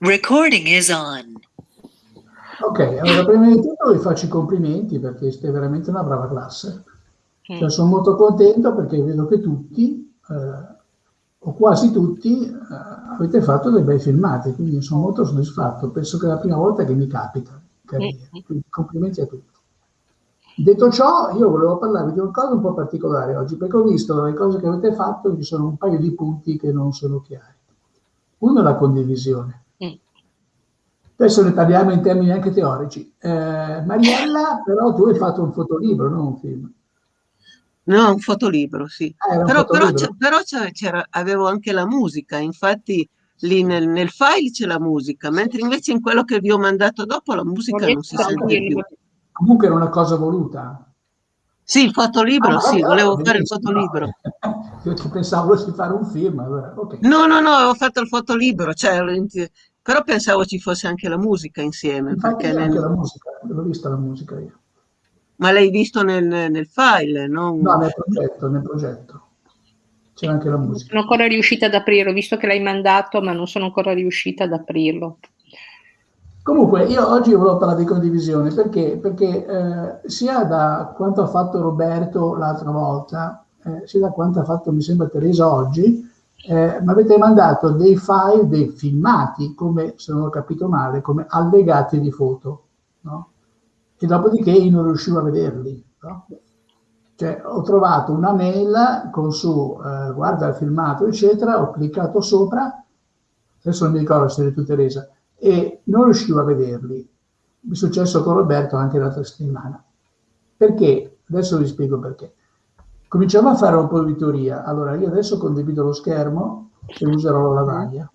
Recording is on. Ok, allora prima di tutto vi faccio i complimenti perché siete veramente una brava classe. Cioè, mm. sono molto contento perché vedo che tutti, eh, o quasi tutti, eh, avete fatto dei bei filmati, quindi sono molto soddisfatto. Penso che è la prima volta che mi capita. Mm. Quindi complimenti a tutti. Detto ciò, io volevo parlarvi di una cosa un po' particolare oggi, perché ho visto le cose che avete fatto, ci sono un paio di punti che non sono chiari. Uno è la condivisione. Adesso ne parliamo in termini anche teorici. Eh, Mariella, però tu hai fatto un fotolibro, non un film. No, un fotolibro, sì. Ah, però, fotolibro. però, però avevo anche la musica, infatti lì nel, nel file c'è la musica, mentre invece in quello che vi ho mandato dopo la musica non si sente più. Comunque era una cosa voluta. Sì, il fotolibro, ah, sì, volevo fare il fotolibro. Io pensavo di fare un film. Allora, okay. No, no, no, ho fatto il fotolibro, cioè, però pensavo ci fosse anche la musica insieme. Infatti perché nel... anche la musica, l'ho vista la musica io. Ma l'hai visto nel, nel file? Non... No, nel progetto, nel progetto. C'è anche la musica. Non sono ancora riuscita ad aprirlo, visto che l'hai mandato, ma non sono ancora riuscita ad aprirlo. Comunque, io oggi volevo parlare di condivisione perché, perché eh, sia da quanto ha fatto Roberto l'altra volta, eh, sia da quanto ha fatto, mi sembra, Teresa oggi, eh, mi avete mandato dei file, dei filmati, come, se non ho capito male, come allegati di foto, no? E dopodiché io non riuscivo a vederli, no? Cioè, ho trovato una mail con su, eh, guarda il filmato, eccetera, ho cliccato sopra, adesso non mi ricordo se eri tu Teresa, e non riuscivo a vederli. Mi è successo con Roberto anche l'altra settimana. Perché? Adesso vi spiego perché. Cominciamo a fare un po' di teoria. Allora, io adesso condivido lo schermo e userò la lavagna.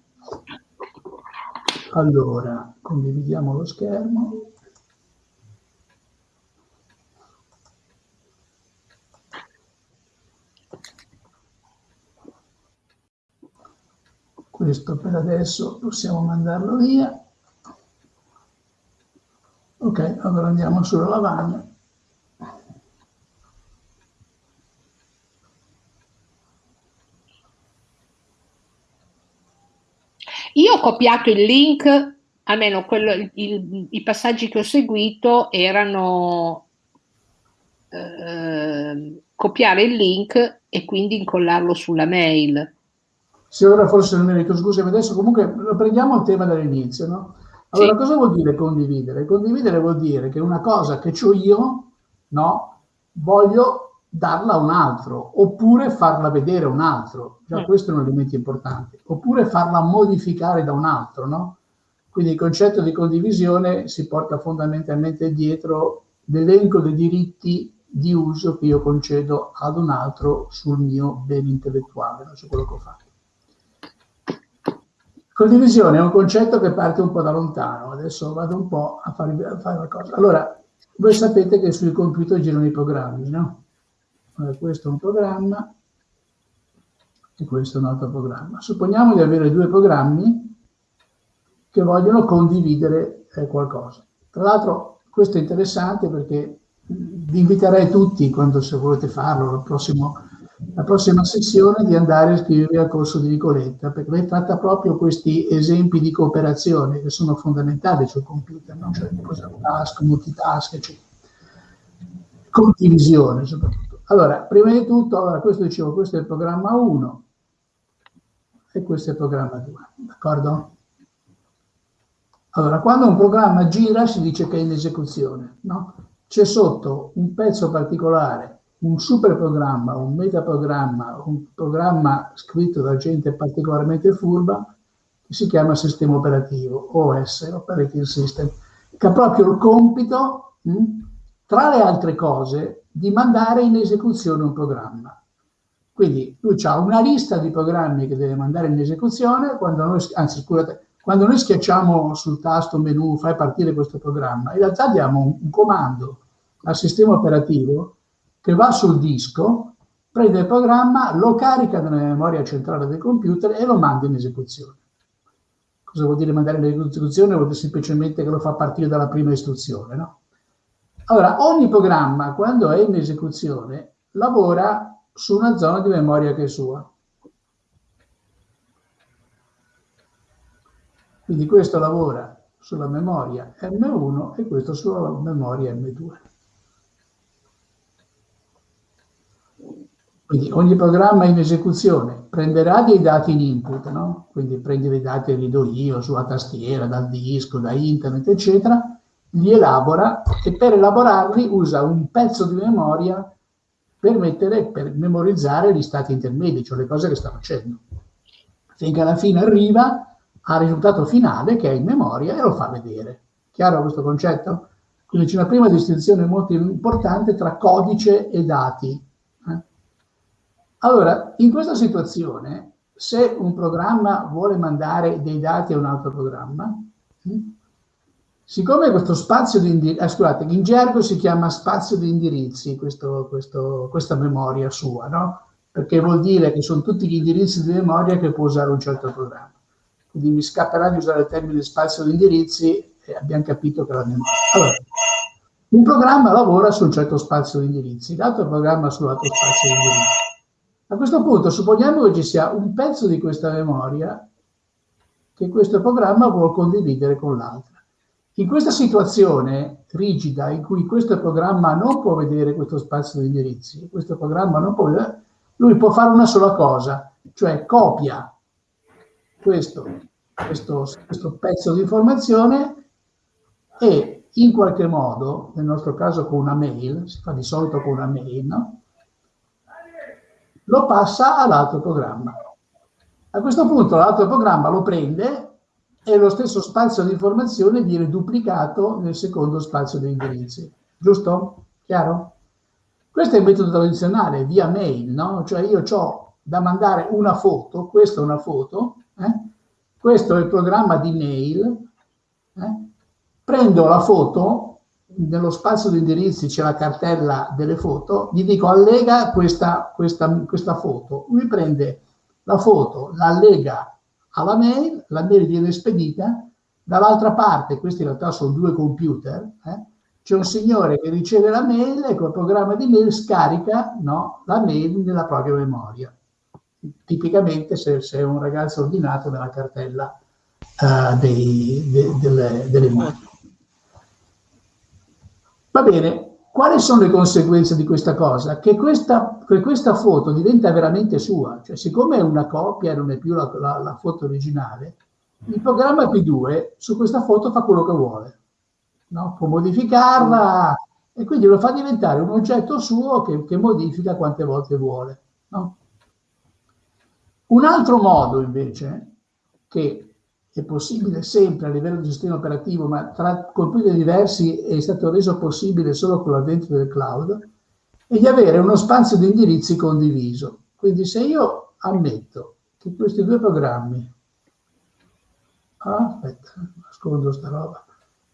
Allora, condividiamo lo schermo. questo per adesso possiamo mandarlo via. Ok, allora andiamo sulla lavagna. Io ho copiato il link, almeno quello, il, i passaggi che ho seguito erano eh, copiare il link e quindi incollarlo sulla mail se ora forse non merito, scusami, adesso comunque lo prendiamo il tema dall'inizio, no? Allora, sì. cosa vuol dire condividere? Condividere vuol dire che una cosa che ho io, no, voglio darla a un altro, oppure farla vedere a un altro. Già mm. questo è un elemento importante. Oppure farla modificare da un altro, no? Quindi il concetto di condivisione si porta fondamentalmente dietro l'elenco dei diritti di uso che io concedo ad un altro sul mio bene intellettuale, su quello che ho fatto. Condivisione è un concetto che parte un po' da lontano, adesso vado un po' a fare, a fare una cosa. Allora, voi sapete che sui computer girano i programmi, no? Questo è un programma e questo è un altro programma. Supponiamo di avere due programmi che vogliono condividere eh, qualcosa. Tra l'altro questo è interessante perché vi inviterei tutti, quando se volete farlo, prossimo la prossima sessione di andare a iscrivervi al corso di Nicoletta, perché lei tratta proprio questi esempi di cooperazione che sono fondamentali sul computer, no? cioè task, multitask, eccetera. Condivisione soprattutto. Allora, prima di tutto, allora, questo dicevo, questo è il programma 1 e questo è il programma 2, d'accordo? Allora, quando un programma gira si dice che è in esecuzione, no? C'è sotto un pezzo particolare un super programma, un metaprogramma, un programma scritto da gente particolarmente furba che si chiama sistema operativo, OS, Operating System, che ha proprio il compito, mh, tra le altre cose, di mandare in esecuzione un programma. Quindi lui ha una lista di programmi che deve mandare in esecuzione, quando noi, anzi scusate, quando noi schiacciamo sul tasto menu fai partire questo programma, in realtà diamo un, un comando al sistema operativo che va sul disco, prende il programma, lo carica nella memoria centrale del computer e lo manda in esecuzione. Cosa vuol dire mandare in esecuzione? Vuol dire semplicemente che lo fa partire dalla prima istruzione, no? Allora, ogni programma, quando è in esecuzione, lavora su una zona di memoria che è sua. Quindi questo lavora sulla memoria M1 e questo sulla memoria M2. Quindi ogni programma in esecuzione prenderà dei dati in input, no? quindi prende dei dati che li do io sulla tastiera, dal disco, da internet, eccetera, li elabora e per elaborarli usa un pezzo di memoria per, mettere, per memorizzare gli stati intermedi, cioè le cose che sta facendo. Finché alla fine arriva al risultato finale che è in memoria e lo fa vedere. Chiaro questo concetto? Quindi c'è una prima distinzione molto importante tra codice e dati. Eh? Allora, in questa situazione, se un programma vuole mandare dei dati a un altro programma, hm, siccome questo spazio di indirizzi, eh, scusate, in gergo si chiama spazio di indirizzi, questo, questo, questa memoria sua, no? Perché vuol dire che sono tutti gli indirizzi di memoria che può usare un certo programma quindi mi scapperà di usare il termine spazio di indirizzi e abbiamo capito che la memoria. Allora, un programma lavora su un certo spazio di indirizzi, l'altro programma sull'altro spazio di indirizzi. A questo punto supponiamo che ci sia un pezzo di questa memoria che questo programma vuole condividere con l'altra. In questa situazione rigida in cui questo programma non può vedere questo spazio di indirizzi, questo programma non può vedere, lui può fare una sola cosa, cioè copia questo, questo, questo pezzo di informazione e in qualche modo, nel nostro caso con una mail, si fa di solito con una mail, no? lo passa all'altro programma. A questo punto l'altro programma lo prende e lo stesso spazio di informazione viene duplicato nel secondo spazio di indirizzi. Giusto? Chiaro? Questo è il metodo tradizionale, via mail, no? Cioè io ho da mandare una foto, questa è una foto, eh? Questo è il programma di mail. Eh? Prendo la foto, nello spazio di indirizzi c'è la cartella delle foto, gli dico allega questa, questa, questa foto. Lui prende la foto, la allega alla mail, la mail viene spedita, dall'altra parte, questi in realtà sono due computer, eh? c'è un signore che riceve la mail e col programma di mail scarica no, la mail nella propria memoria tipicamente se, se, è un ragazzo ordinato nella cartella uh, dei, de, delle, delle immagini. Va bene, quali sono le conseguenze di questa cosa? Che questa, che questa foto diventa veramente sua, cioè siccome è una copia e non è più la, la, la, foto originale, il programma P2 su questa foto fa quello che vuole, no? può modificarla e quindi lo fa diventare un oggetto suo che, che modifica quante volte vuole. No? Un altro modo invece, che è possibile sempre a livello di sistema operativo, ma tra computer diversi è stato reso possibile solo con l'avvento del cloud, è di avere uno spazio di indirizzi condiviso. Quindi se io ammetto che questi due programmi, ah, aspetta, nascondo sta roba,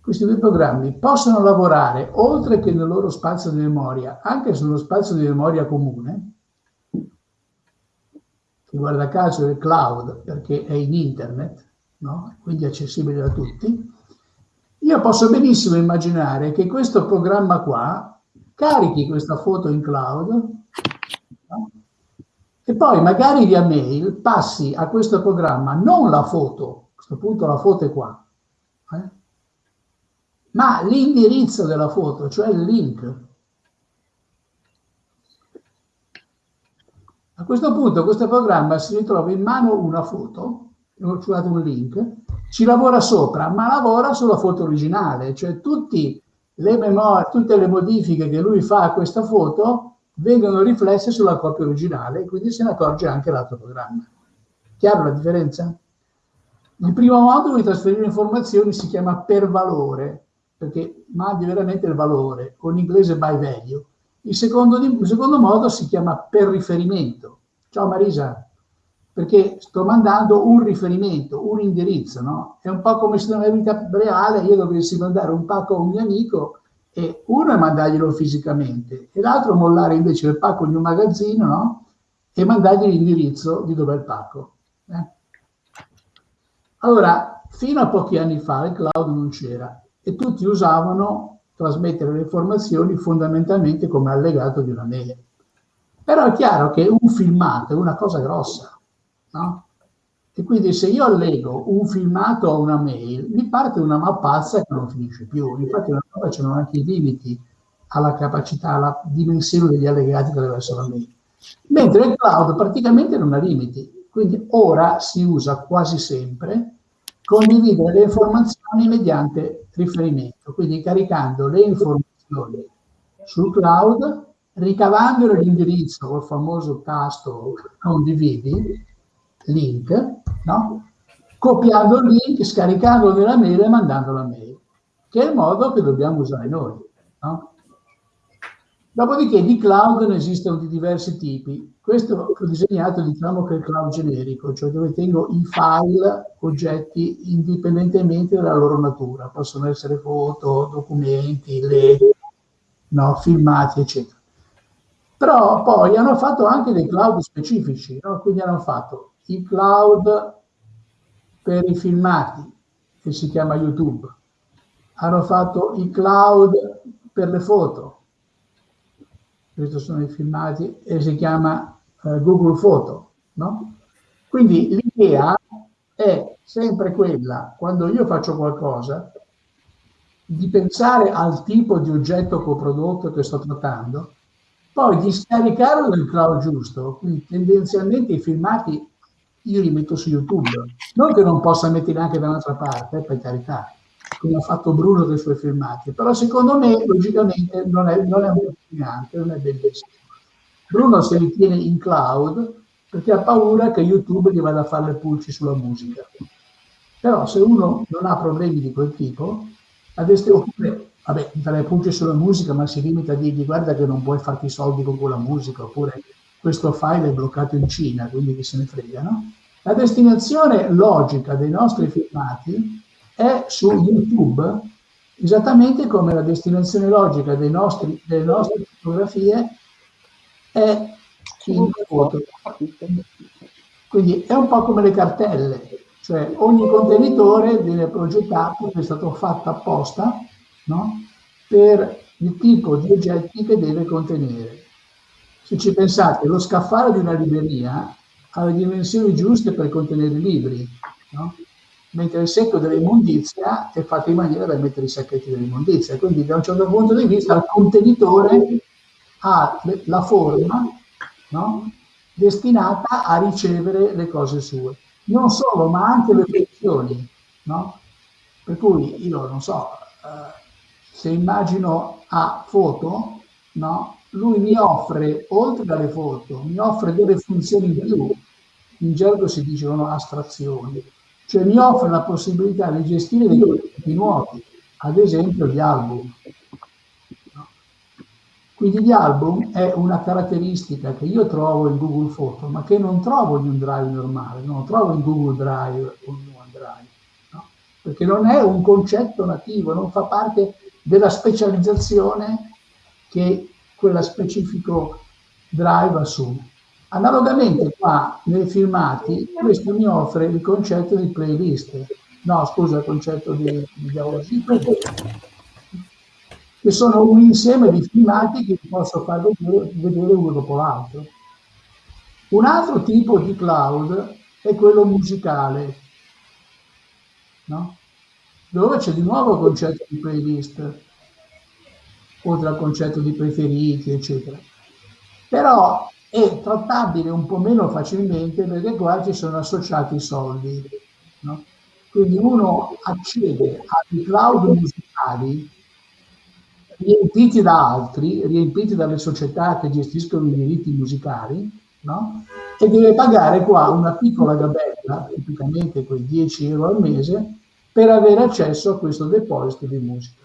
questi due programmi possono lavorare oltre che nel loro spazio di memoria, anche sullo spazio di memoria comune, che guarda caso è il cloud perché è in internet, no? quindi accessibile da tutti, io posso benissimo immaginare che questo programma qua carichi questa foto in cloud no? e poi magari via mail passi a questo programma non la foto, a questo punto la foto è qua, eh? ma l'indirizzo della foto, cioè il link A questo punto questo programma si ritrova in mano una foto, scusate un link, ci lavora sopra, ma lavora sulla foto originale, cioè tutti le memorie, tutte le modifiche che lui fa a questa foto vengono riflesse sulla copia originale, quindi se ne accorge anche l'altro programma. Chiaro la differenza? Il primo modo di trasferire informazioni si chiama per valore, perché mandi veramente il valore, con inglese by value. Il secondo, il secondo modo si chiama per riferimento. Ciao Marisa, perché sto mandando un riferimento, un indirizzo, no? È un po' come se nella vita reale io dovessi mandare un pacco a un mio amico e uno è mandarglielo fisicamente e l'altro mollare invece il pacco in un magazzino, no? E mandargli l'indirizzo di dove è il pacco. Eh? Allora, fino a pochi anni fa il cloud non c'era e tutti usavano trasmettere le informazioni fondamentalmente come allegato di una mail. Però è chiaro che un filmato è una cosa grossa, no? E quindi se io allego un filmato a una mail, mi parte una mappazza che non finisce più. Infatti una volta c'erano anche i limiti alla capacità, alla dimensione degli allegati che attraverso la mail. Mentre il cloud praticamente non ha limiti. Quindi ora si usa quasi sempre condividere le informazioni mediante riferimento, quindi caricando le informazioni sul cloud, ricavando l'indirizzo col famoso tasto condividi, link, no? copiando il link, scaricandolo nella mail e mandando la mail, che è il modo che dobbiamo usare noi. No? Dopodiché di cloud ne esistono di diversi tipi. Questo ho disegnato diciamo che è il cloud generico, cioè dove tengo i file, oggetti indipendentemente dalla loro natura. Possono essere foto, documenti, led, no, filmati, eccetera. Però poi hanno fatto anche dei cloud specifici, no? quindi hanno fatto il cloud per i filmati, che si chiama YouTube. Hanno fatto i cloud per le foto, questi sono i filmati, e si chiama eh, Google Photo. No? Quindi l'idea è sempre quella, quando io faccio qualcosa, di pensare al tipo di oggetto coprodotto che sto trattando, poi di scaricarlo nel cloud giusto, quindi tendenzialmente i filmati io li metto su YouTube, non che non possa metterli anche da un'altra parte, per carità, come ha fatto Bruno dei suoi filmati, però secondo me logicamente non è, non è emozionante, non è bellissimo. Bruno se li tiene in cloud perché ha paura che YouTube gli vada a fare le pulci sulla musica. Però se uno non ha problemi di quel tipo, adesso, oppure, vabbè, fare le pulci sulla musica, ma si limita a dirgli guarda che non puoi farti soldi con quella musica, oppure questo file è bloccato in Cina, quindi chi se ne frega, no? La destinazione logica dei nostri filmati è su YouTube, esattamente come la destinazione logica nostri, delle nostre fotografie è in foto. Quindi è un po' come le cartelle, cioè ogni contenitore viene progettato, è stato fatto apposta no? per il tipo di oggetti che deve contenere. Se ci pensate, lo scaffale di una libreria ha le dimensioni giuste per contenere i libri, no? mentre il secco dell'immondizia è fatto in maniera da mettere i sacchetti dell'immondizia. Quindi da un certo punto di vista il contenitore ha la forma no? destinata a ricevere le cose sue. Non solo, ma anche le funzioni. No? Per cui io non so, eh, se immagino a foto, no? Lui mi offre, oltre alle foto, mi offre delle funzioni in più. In gergo si dicono astrazioni cioè mi offre la possibilità di gestire dei contenuti nuovi, ad esempio gli album. Quindi gli album è una caratteristica che io trovo in Google Photo, ma che non trovo in un drive normale, non trovo in Google Drive o in OneDrive, no? perché non è un concetto nativo, non fa parte della specializzazione che quella specifico drive assume. Analogamente qua nei filmati questo mi offre il concetto di playlist, no scusa il concetto di, di che sono un insieme di filmati che posso far vedere uno dopo l'altro. Un altro tipo di cloud è quello musicale, no? dove c'è di nuovo il concetto di playlist, oltre al concetto di preferiti, eccetera. Però è trattabile un po' meno facilmente perché qua ci sono associati i soldi. No? Quindi uno accede ai cloud musicali riempiti da altri, riempiti dalle società che gestiscono i diritti musicali, no? e deve pagare qua una piccola gabella, tipicamente quei 10 euro al mese, per avere accesso a questo deposito di musica.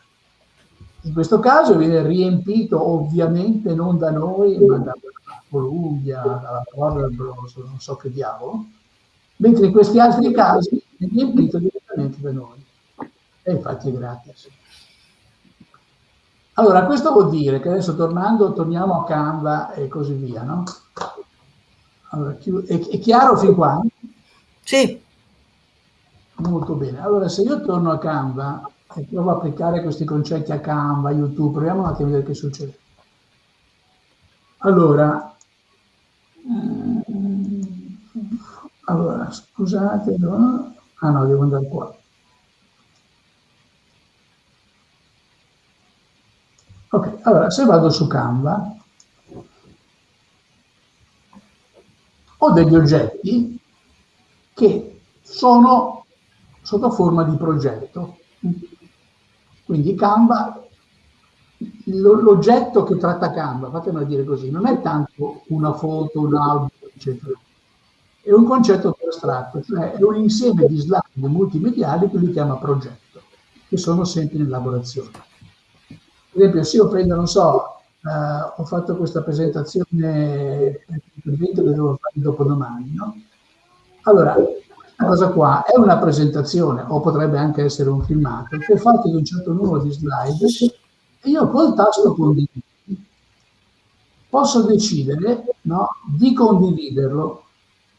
In questo caso viene riempito ovviamente non da noi, ma da Columbia, dalla Warner Bros., non so che diavolo, mentre in questi altri casi è riempito direttamente da noi. E infatti è gratis. Allora, questo vuol dire che adesso tornando, torniamo a Canva e così via, no? Allora, è, è chiaro fin qua? Sì. Molto bene. Allora, se io torno a Canva e provo a applicare questi concetti a Canva, YouTube, proviamo un attimo a vedere che succede. Allora, allora, scusate, no? ah no, devo andare qua. Ok, allora se vado su Canva, ho degli oggetti che sono sotto forma di progetto. Quindi Canva, l'oggetto che tratta Canva, fatemelo dire così, non è tanto una foto, un album, eccetera. È un concetto più astratto, cioè è un insieme di slide multimediali che lui chiama progetto, che sono sempre in elaborazione. Per esempio, se io prendo, non so, Uh, ho fatto questa presentazione per l'evento che devo fare dopodomani, no? Allora, questa cosa qua è una presentazione, o potrebbe anche essere un filmato, che è fatto di un certo numero di slide e io col tasto condividi posso decidere no, di condividerlo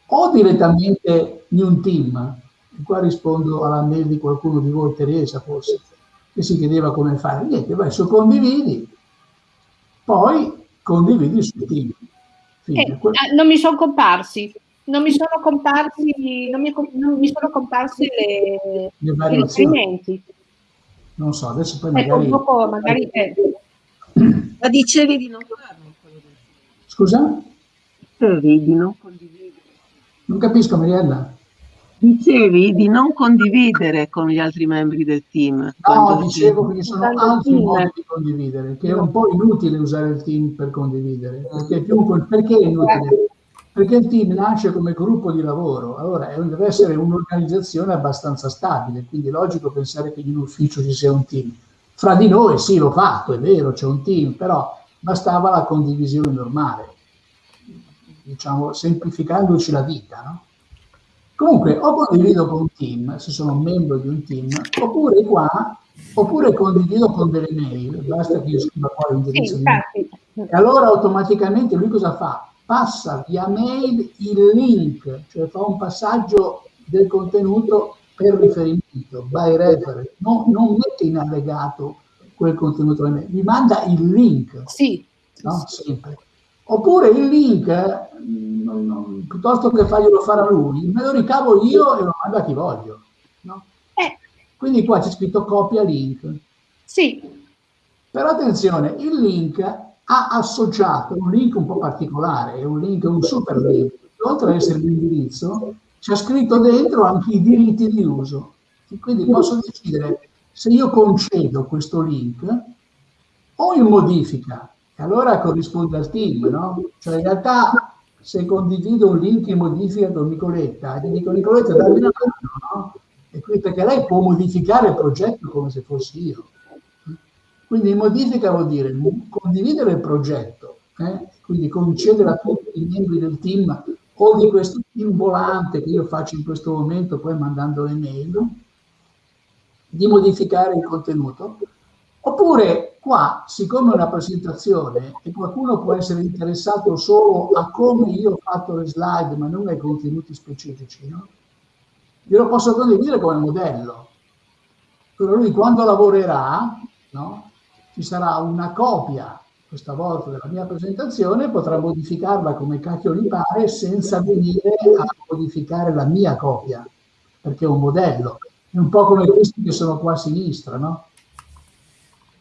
o direttamente in un team, e qua rispondo alla mail di qualcuno di voi, Teresa forse, che si chiedeva come fare. Niente, vai su condividi, poi condividi sul team. Eh, ah, non mi sono comparsi, non mi sono comparsi, non mi, non mi sono comparsi le, le i riferimenti. Non so, adesso poi ecco, magari... Dopo, magari eh. Ma dicevi di non farlo? Scusa? Dicevi di non condividere. Non capisco, Mariella. Dicevi di non condividere con gli altri membri del team. No, dicevo che ci sono altri modi di condividere, che è un po' inutile usare il team per condividere. Perché, più, perché è inutile? Perché il team nasce come gruppo di lavoro, allora deve essere un'organizzazione abbastanza stabile, quindi è logico pensare che in un ufficio ci sia un team. Fra di noi sì, l'ho fatto, è vero, c'è un team, però bastava la condivisione normale, diciamo, semplificandoci la vita, no? Comunque, o condivido con un team, se sono membro di un team, oppure qua, oppure condivido con delle mail, basta che io scriva qua l'indirizzo sì, di E allora automaticamente lui cosa fa? Passa via mail il link, cioè fa un passaggio del contenuto per riferimento, by reference, no, non mette in allegato quel contenuto, mi manda il link. Sì. No? Sempre. Oppure il link, non, non, piuttosto che farglielo fare a lui, me lo ricavo io e lo mando a chi voglio. No? Eh. Quindi qua c'è scritto copia link. Sì. Però attenzione, il link ha associato un link un po' particolare, è un link, un super link. Oltre ad essere l'indirizzo, c'è scritto dentro anche i diritti di uso. Quindi posso decidere se io concedo questo link o in modifica e allora corrisponde al team, no? Cioè in realtà se condivido un link in modifica con Nicoletta, gli dico Nicoletta dammi una mano, no? E qui, perché lei può modificare il progetto come se fossi io. Quindi modifica vuol dire condividere il progetto, eh? quindi concedere a tutti i membri del team o di questo team volante che io faccio in questo momento, poi mandando le mail, di modificare il contenuto Oppure qua, siccome è una presentazione e qualcuno può essere interessato solo a come io ho fatto le slide, ma non ai contenuti specifici, no? io lo posso condividere come modello. Però lui quando lavorerà, no? Ci sarà una copia, questa volta della mia presentazione, potrà modificarla come cacchio gli pare senza venire a modificare la mia copia, perché è un modello. È un po' come questi che sono qua a sinistra, no?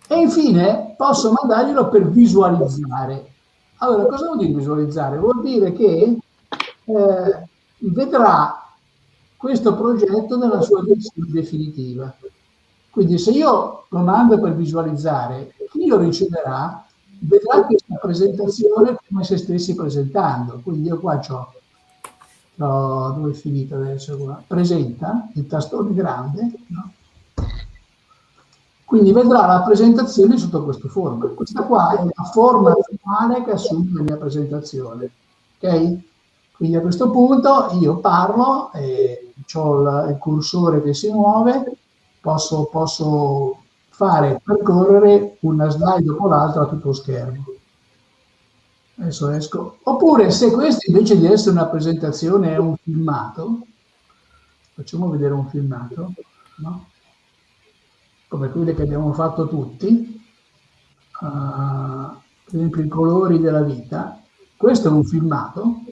E infine posso mandarglielo per visualizzare. Allora, cosa vuol dire visualizzare? Vuol dire che eh, vedrà questo progetto nella sua versione definitiva. Quindi se io lo mando per visualizzare, chi lo riceverà vedrà questa presentazione come se stessi presentando. Quindi io qua ho, ho dove è finito adesso? Presenta, il tastone grande, no? Quindi vedrà la presentazione sotto questo forma. Questa qua è la forma finale che assume la mia presentazione. Ok? Quindi a questo punto io parlo, eh, ho il, cursore che si muove, posso, posso fare percorrere una slide dopo l'altra a tutto schermo. Adesso esco. Oppure se questo invece di essere una presentazione è un filmato, facciamo vedere un filmato, no? come quelle che abbiamo fatto tutti, uh, per esempio i colori della vita, questo è un filmato,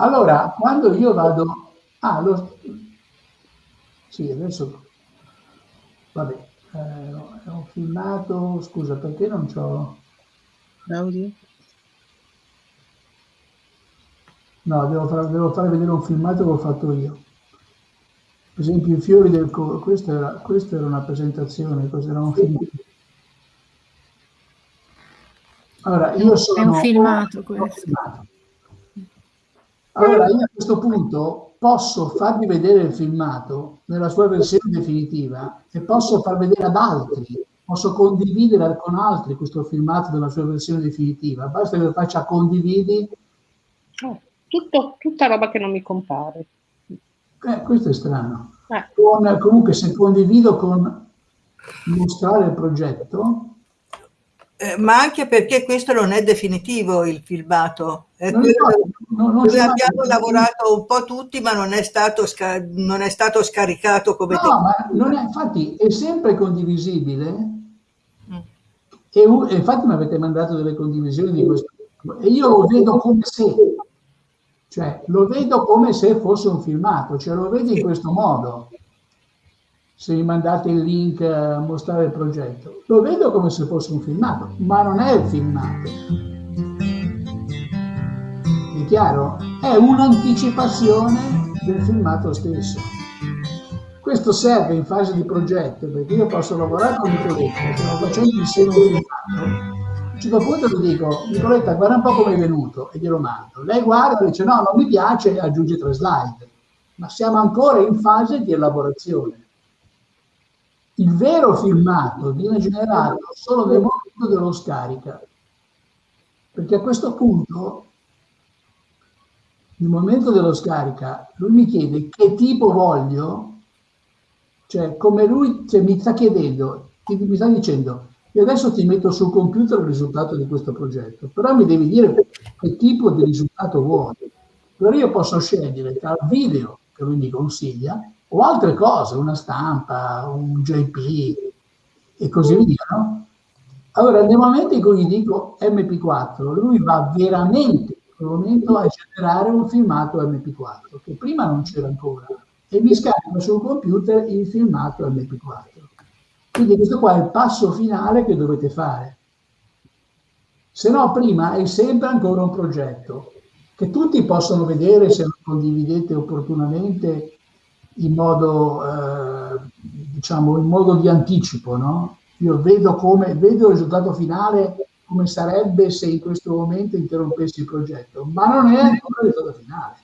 Allora, quando io vado... Ah, lo... Sì, adesso... Vabbè, eh, ho filmato... Scusa, perché non c'ho... Audio? No, devo, far, devo fare vedere un filmato che ho fatto io. Per esempio i fiori del... Questa era, questa era una presentazione, questo era un film. Allora, io sono... È un filmato questo. Filmato. Allora, io a questo punto posso farvi vedere il filmato nella sua versione definitiva e posso far vedere ad altri, posso condividere con altri questo filmato nella sua versione definitiva. Basta che lo faccia condividi. Oh, tutto, tutta roba che non mi compare. Eh, questo è strano. Eh. Con, comunque, se condivido con mostrare il progetto, eh, ma anche perché questo non è definitivo il filmato. È non, non, non abbiamo lavorato un po' tutti, ma non è stato, non è stato scaricato come no, ma non è, infatti è sempre condivisibile. Mm. E, e, infatti mi avete mandato delle condivisioni di questo. E io lo vedo come se, cioè lo vedo come se fosse un filmato, cioè lo vedo in questo modo se mi mandate il link a mostrare il progetto. Lo vedo come se fosse un filmato, ma non è il filmato. È chiaro? È un'anticipazione del filmato stesso. Questo serve in fase di progetto, perché io posso lavorare con Nicoletta, stiamo facendo insieme un filmato, a un certo punto gli dico, Nicoletta guarda un po' come è venuto, e glielo mando. Lei guarda e dice no, non mi piace e aggiunge tre slide. Ma siamo ancora in fase di elaborazione il vero filmato viene generato solo nel momento dello scarica, perché a questo punto, nel momento dello scarica, lui mi chiede che tipo voglio, cioè come lui cioè, mi sta chiedendo, mi sta dicendo, io adesso ti metto sul computer il risultato di questo progetto, però mi devi dire che tipo di risultato vuoi. Allora io posso scegliere tra il video che lui mi consiglia o altre cose, una stampa, un JP e così via, no? Allora, nel momento in cui gli dico MP4, lui va veramente in quel momento a generare un filmato MP4, che prima non c'era ancora, e mi scarica sul computer il filmato MP4. Quindi questo qua è il passo finale che dovete fare. Se no, prima è sempre ancora un progetto, che tutti possono vedere se lo condividete opportunamente in modo, eh, diciamo, in modo di anticipo, no? Io vedo, come, vedo il risultato finale come sarebbe se in questo momento interrompessi il progetto, ma non è ancora il risultato finale.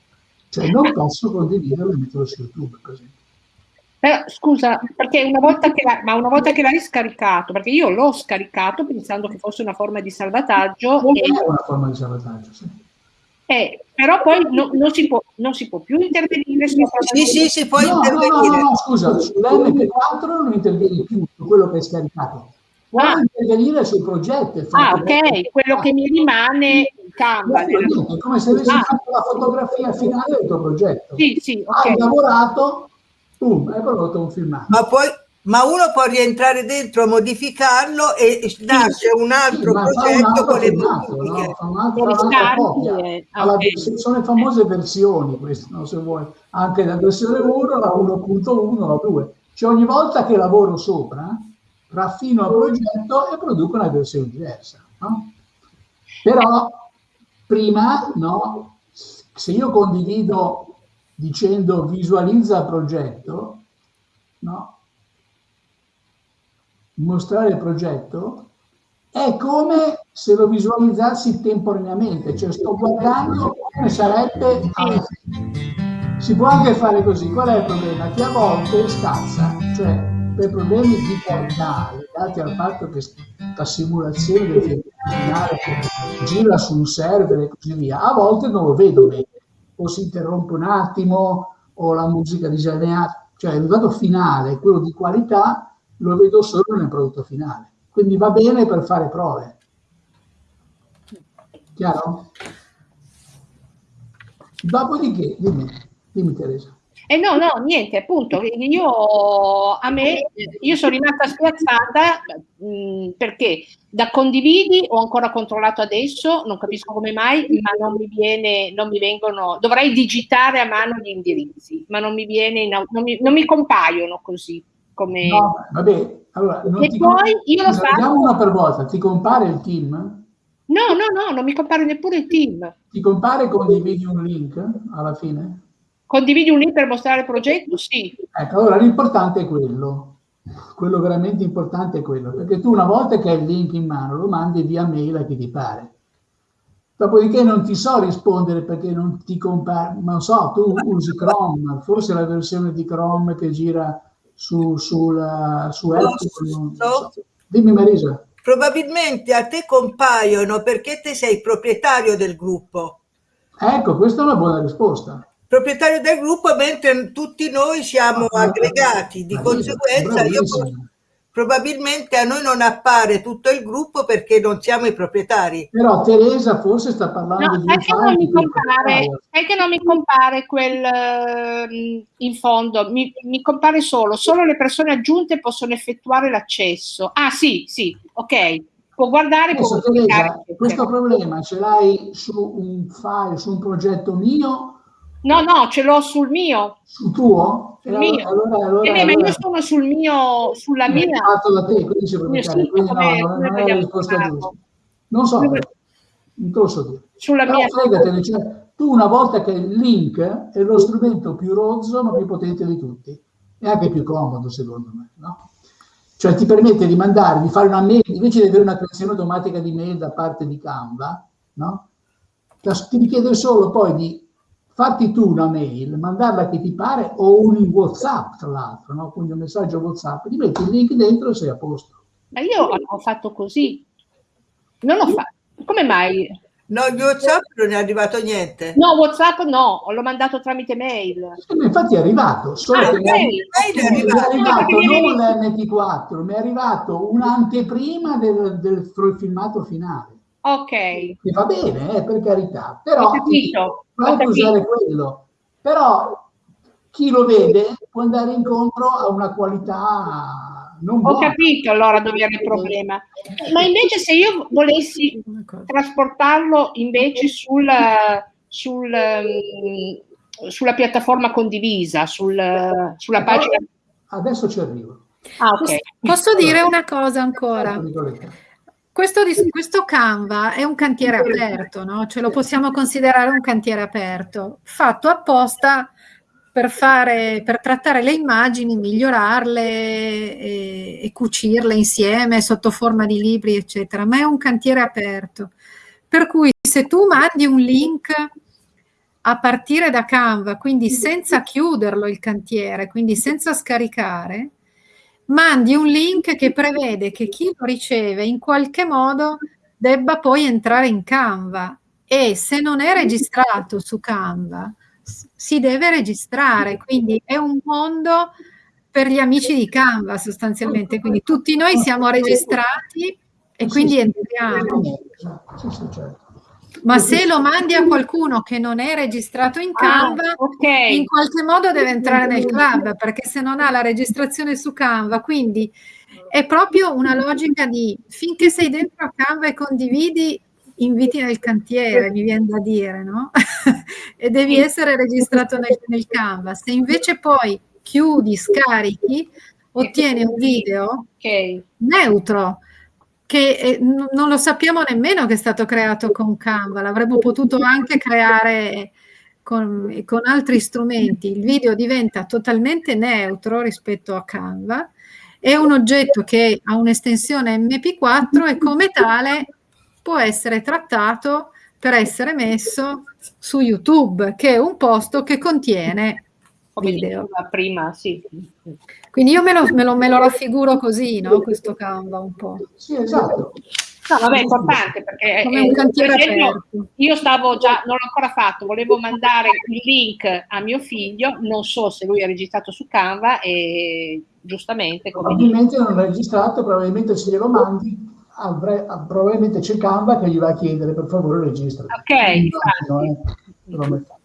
Cioè non posso condividerlo e metterlo su YouTube, per esempio. Però, scusa, perché una volta che ma una volta che l'hai scaricato, perché io l'ho scaricato pensando che fosse una forma di salvataggio. Non e... è una forma di salvataggio, sì. Eh, però poi no, non, si può, non, si può, più intervenire su Sì, sì, si può no, intervenire. No, no, no, scusa, sull'MP4 non intervieni più su quello che è scaricato. Puoi ah. intervenire sul progetto. Ah, ok, quello che mi rimane in campo. È come se avessi ah. fatto la fotografia finale del tuo progetto. Sì, sì, okay. Hai lavorato, boom, hai prodotto un filmato. Ma poi ma uno può rientrare dentro, modificarlo e nasce un altro sì, progetto con le modifiche. No? un'altra, okay. sono le famose versioni queste, no? se vuoi, anche la versione 1, la 1.1, la 2. Cioè ogni volta che lavoro sopra, raffino il progetto e produco una versione diversa. No? Però prima, no, se io condivido dicendo visualizza il progetto, no, mostrare il progetto è come se lo visualizzassi temporaneamente, cioè sto guardando come sarebbe. Si può anche fare così, qual è il problema? Che a volte scazza, cioè per problemi di qualità legati al fatto che la simulazione del finale gira su un server e così via, a volte non lo vedo bene, o si interrompe un attimo, o la musica disegnata, cioè il risultato finale, quello di qualità, lo vedo solo nel prodotto finale. Quindi va bene per fare prove. Chiaro? Dopodiché, dimmi, dimmi Teresa. Eh no, no, niente, appunto, io, a me, io sono rimasta spiazzata mh, mm, perché da condividi ho ancora controllato adesso, non capisco come mai, ma non mi viene, non mi vengono, dovrei digitare a mano gli indirizzi, ma non mi viene, non mi, non mi compaiono così. Come... No, vabbè, allora, e poi io lo faccio... una per volta, ti compare il team? No, no, no, non mi compare neppure il team. Ti compare condividi un link alla fine? Condividi un link per mostrare il progetto? Sì. Ecco, allora l'importante è quello. Quello veramente importante è quello, perché tu una volta che hai il link in mano lo mandi via mail a chi ti pare. Dopodiché non ti so rispondere perché non ti compare, non so, tu usi Chrome, forse la versione di Chrome che gira su, sul, su Apple. So. Dimmi Marisa. Probabilmente a te compaiono perché te sei proprietario del gruppo. Ecco, questa è una buona risposta proprietario del gruppo, mentre tutti noi siamo ah, aggregati. Di conseguenza, io probabilmente a noi non appare tutto il gruppo perché non siamo i proprietari. Però Teresa forse sta parlando no, di... Sai che, non mi compare, sai che non mi compare quel uh, in fondo, mi, mi, compare solo, solo le persone aggiunte possono effettuare l'accesso. Ah sì, sì, ok. Può guardare, Adesso, può Teresa, questo problema ce l'hai su un file, su un progetto mio No, no, ce l'ho sul mio. Sul tuo? Sul allora, mio. Allora, allora, eh, ma io sono sul mio, sulla mia. Fatto da te, quindi c'è proprietario. Quindi no, non, è la risposta giusta. Non so, non te lo so dire. Sulla Però mia. Fregatene, cioè, tu una volta che il link è lo strumento più rozzo ma più potente di tutti. E anche più comodo, secondo me, no? Cioè ti permette di mandare, di fare una mail, invece di avere una creazione automatica di mail da parte di Canva, no? Ti richiede solo poi di farti tu una mail, mandarla a chi ti pare o un WhatsApp, tra l'altro, no? quindi un messaggio WhatsApp, ti metti il link dentro e sei a posto. Ma io ho fatto così, non ho fatto. Come mai? No, il WhatsApp non è arrivato niente. No, WhatsApp no, l'ho mandato tramite mail. Sì, infatti è arrivato, solo ah, che mail. Mi è arrivato, è arrivato non l'MP4, mi è arrivato un'anteprima del, del filmato finale. Ok. Che va bene, eh, per carità, però puoi usare quello. Però chi lo vede può andare incontro a una qualità non buona. Ho capito allora dove era il problema. Ma invece se io volessi trasportarlo invece sul, sul, mm, sulla piattaforma condivisa, sul, sulla pagina... Adesso ci arrivo. Ah, okay. Posso dire una cosa ancora? Questo, questo, Canva è un cantiere aperto, no? Cioè lo possiamo considerare un cantiere aperto, fatto apposta per, fare, per trattare le immagini, migliorarle e, e cucirle insieme sotto forma di libri, eccetera, ma è un cantiere aperto. Per cui se tu mandi un link a partire da Canva, quindi senza chiuderlo il cantiere, quindi senza scaricare, mandi un link che prevede che chi lo riceve in qualche modo debba poi entrare in Canva e se non è registrato su Canva si deve registrare, quindi è un mondo per gli amici di Canva sostanzialmente, quindi tutti noi siamo registrati e quindi entriamo. Certo. Ma se lo mandi a qualcuno che non è registrato in Canva, ah, okay. in qualche modo deve entrare nel club, perché se non ha la registrazione su Canva, quindi è proprio una logica di finché sei dentro a Canva e condividi, inviti nel cantiere, mi viene da dire, no? e devi essere registrato nel, nel Canva. Se invece poi chiudi, scarichi, ottieni un video okay. neutro che eh, non lo sappiamo nemmeno che è stato creato con Canva, l'avremmo potuto anche creare con, con, altri strumenti. Il video diventa totalmente neutro rispetto a Canva, è un oggetto che ha un'estensione MP4 e come tale può essere trattato per essere messo su YouTube, che è un posto che contiene come video. prima, sì. Quindi io me lo, me, lo, me lo, raffiguro così, no? Questo Canva un po'. Sì, esatto. No, vabbè, è importante perché Come un cantiere per esempio, io stavo già, non l'ho ancora fatto, volevo mandare il link a mio figlio, non so se lui è registrato su Canva e giustamente... Probabilmente non è registrato, probabilmente se glielo mandi, avre, probabilmente c'è Canva che gli va a chiedere per favore registra. Ok, esatto.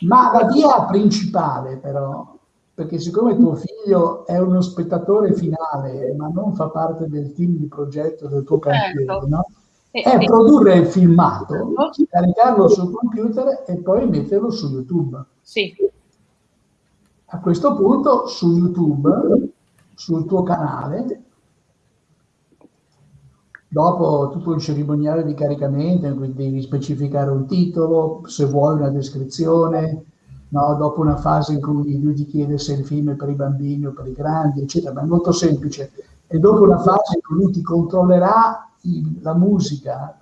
Ma la via principale però, perché siccome tuo figlio è uno spettatore finale, ma non fa parte del team di progetto del tuo cantiere, certo. no? è produrre il filmato, caricarlo sul computer e poi metterlo su YouTube. Sì. A questo punto su YouTube, sul tuo canale, dopo tutto il cerimoniale di caricamento in cui devi specificare un titolo, se vuoi una descrizione, no? dopo una fase in cui lui ti chiede se il film è per i bambini o per i grandi, eccetera, ma è molto semplice. E dopo una fase in cui lui ti controllerà la musica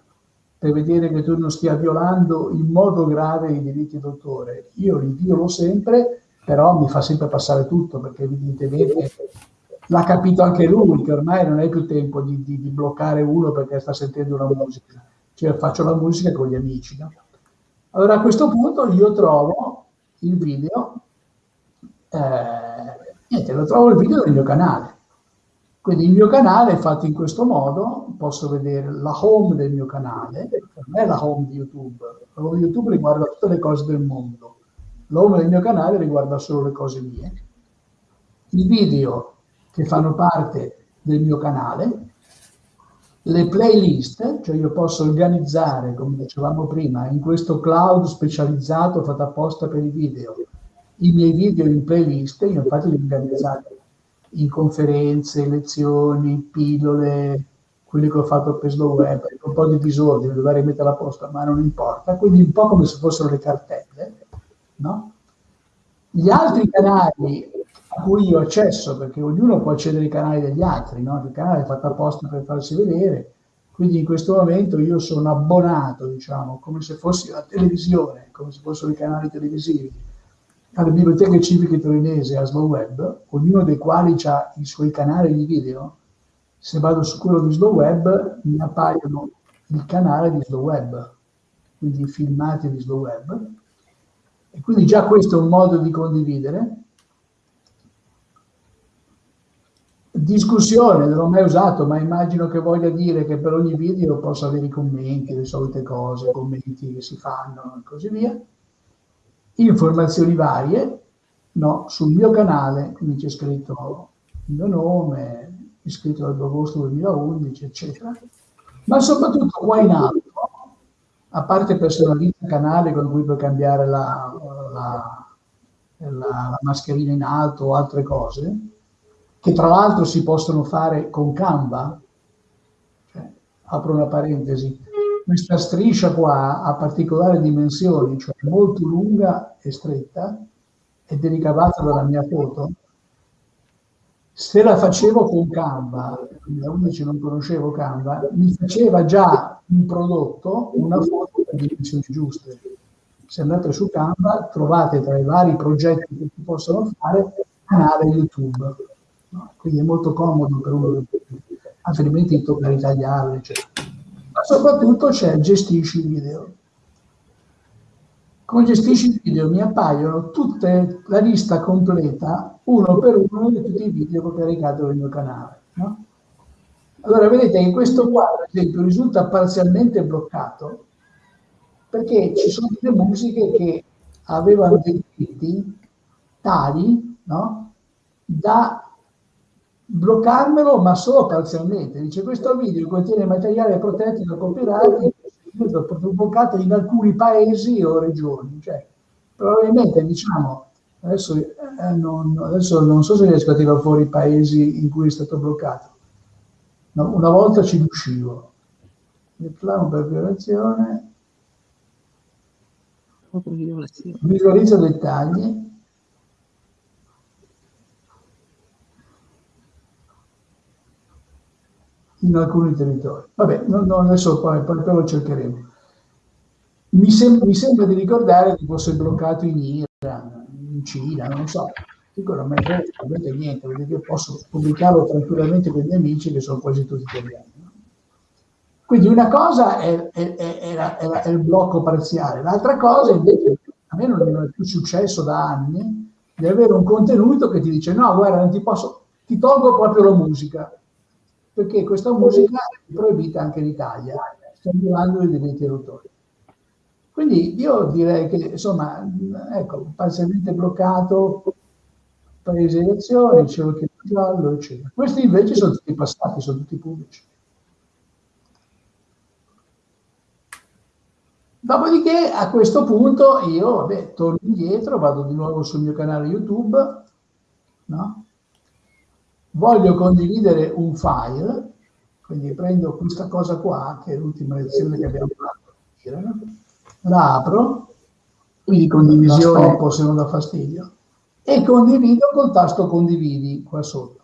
per vedere che tu non stia violando in modo grave i diritti d'autore. Io li violo sempre, però mi fa sempre passare tutto, perché evidentemente l'ha capito anche lui, che ormai non hai più tempo di, di, di, bloccare uno perché sta sentendo una musica. Cioè faccio la musica con gli amici. No? Allora a questo punto io trovo il video, eh, niente, lo trovo il video nel mio canale. Quindi il mio canale è fatto in questo modo, posso vedere la home del mio canale, non è la home di YouTube, la home di YouTube riguarda tutte le cose del mondo, la home del mio canale riguarda solo le cose mie. I video che fanno parte del mio canale, le playlist, cioè io posso organizzare, come dicevamo prima, in questo cloud specializzato fatto apposta per i video, i miei video in playlist, io infatti li ho organizzati in conferenze, lezioni, pillole, quelli che ho fatto per Slow Web, un po' di disordine, dovrei mettere a posto, ma non importa, quindi un po' come se fossero le cartelle, no? Gli altri canali cui io accesso, perché ognuno può accedere ai canali degli altri, no? il canale è fatto apposta per farsi vedere, quindi in questo momento io sono abbonato, diciamo, come se fossi la televisione, come se fossero i canali televisivi, alle biblioteche civiche torinese a Slow Web, ognuno dei quali ha i suoi canali di video, se vado su quello di Slow Web mi appaiono il canale di Slow Web, quindi i filmati di Slow Web, e quindi già questo è un modo di condividere. Discussione, non l'ho mai usato, ma immagino che voglia dire che per ogni video posso avere i commenti, le solite cose, commenti che si fanno e così via. Informazioni varie no, sul mio canale, quindi c'è scritto il mio nome, iscritto dall'2 2011, eccetera, ma soprattutto qua in alto, a parte personalizza canale con cui puoi cambiare la, la, la, la mascherina in alto o altre cose, che tra l'altro si possono fare con Canva, cioè, apro una parentesi, questa striscia qua ha particolari dimensioni, cioè molto lunga e stretta, ed è ricavata dalla mia foto. Se la facevo con Canva, da 11 non conoscevo Canva, mi faceva già un prodotto, una foto con dimensioni giuste. Se andate su Canva trovate tra i vari progetti che si possono fare canale YouTube. No? Quindi è molto comodo per uno, altrimenti tocca ritagliarlo, eccetera ma soprattutto c'è gestisci il video. Con gestisci il video mi appaiono tutte la lista completa, uno per uno, di tutti i video che ho caricato nel mio canale. No? Allora vedete che questo qua, ad esempio, risulta parzialmente bloccato perché ci sono delle musiche che avevano dei diritti tali no? da bloccarmelo ma solo parzialmente. Dice questo video contiene materiale protetto da copyright bloccato in alcuni paesi o regioni. Cioè, probabilmente diciamo, adesso, eh, non, adesso non so se riesco a tirare fuori i paesi in cui è stato bloccato. No, una volta ci riuscivo. Reclamo per violazione. Visualizza dettagli. In alcuni territori. Vabbè, no, no, adesso poi, poi, poi, lo cercheremo. Mi, sem mi, sembra di ricordare che fosse bloccato in Iran, in Cina, non so. Dico, non mi frega niente, perché io posso pubblicarlo tranquillamente con i miei amici che sono quasi tutti italiani. Quindi una cosa è, è, è, è, il blocco parziale, l'altra cosa invece, a me non è più successo da anni, di avere un contenuto che ti dice no, guarda, non ti posso, ti tolgo proprio la musica, perché questa musica è proibita anche in Italia, stiamo parlando dei diritti d'autore. Quindi io direi che, insomma, ecco, parzialmente bloccato, paese elezioni, c'è il giallo, eccetera. Questi invece sono tutti passati, sono tutti pubblici. Dopodiché a questo punto io vabbè, torno indietro, vado di nuovo sul mio canale YouTube, no? Voglio condividere un file, quindi prendo questa cosa qua, che è l'ultima lezione che abbiamo fatto, la apro, quindi condivisione. Un po' se non dà fastidio, e condivido col tasto condividi qua sotto.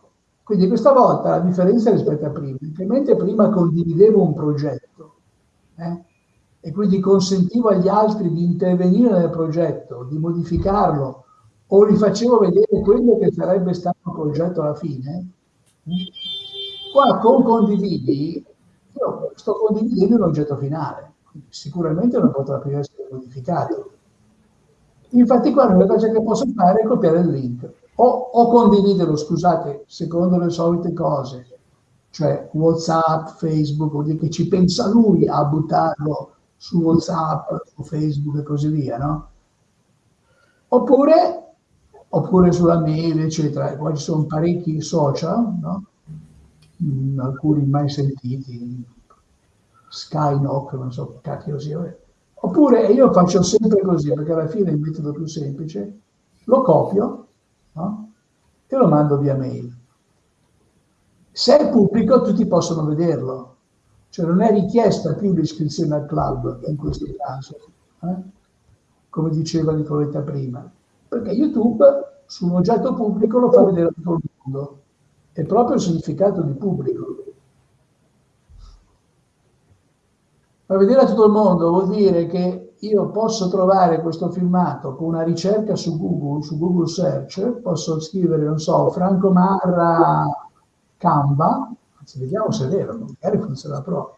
Quindi questa volta la differenza rispetto a prima, mentre prima condividevo un progetto, eh, e quindi consentivo agli altri di intervenire nel progetto, di modificarlo o gli facevo vedere quello che sarebbe stato il progetto alla fine, qua con condividi, io sto condividendo un oggetto finale, sicuramente non potrà più essere modificato. Infatti qua l'unica cosa che posso fare è copiare il link o, o condividerlo, scusate, secondo le solite cose, cioè Whatsapp, Facebook, vuol dire che ci pensa lui a buttarlo su WhatsApp, su Facebook e così via, no? Oppure, oppure sulla mail, eccetera. Qua ci sono parecchi social, no? Mm, alcuni mai sentiti, Skynock, non so cacchio sia. Oppure io faccio sempre così, perché alla fine è il metodo più semplice, lo copio no? e lo mando via mail. Se è pubblico tutti possono vederlo, cioè non è richiesta più l'iscrizione al club in questo caso, eh? come diceva Nicoletta prima, perché YouTube su un oggetto pubblico lo fa vedere a tutto il mondo. È proprio il significato di pubblico. Fa vedere a tutto il mondo vuol dire che io posso trovare questo filmato con una ricerca su Google, su Google Search, posso scrivere, non so, Franco Marra Canva, Anzi, vediamo se è vero, magari funziona proprio.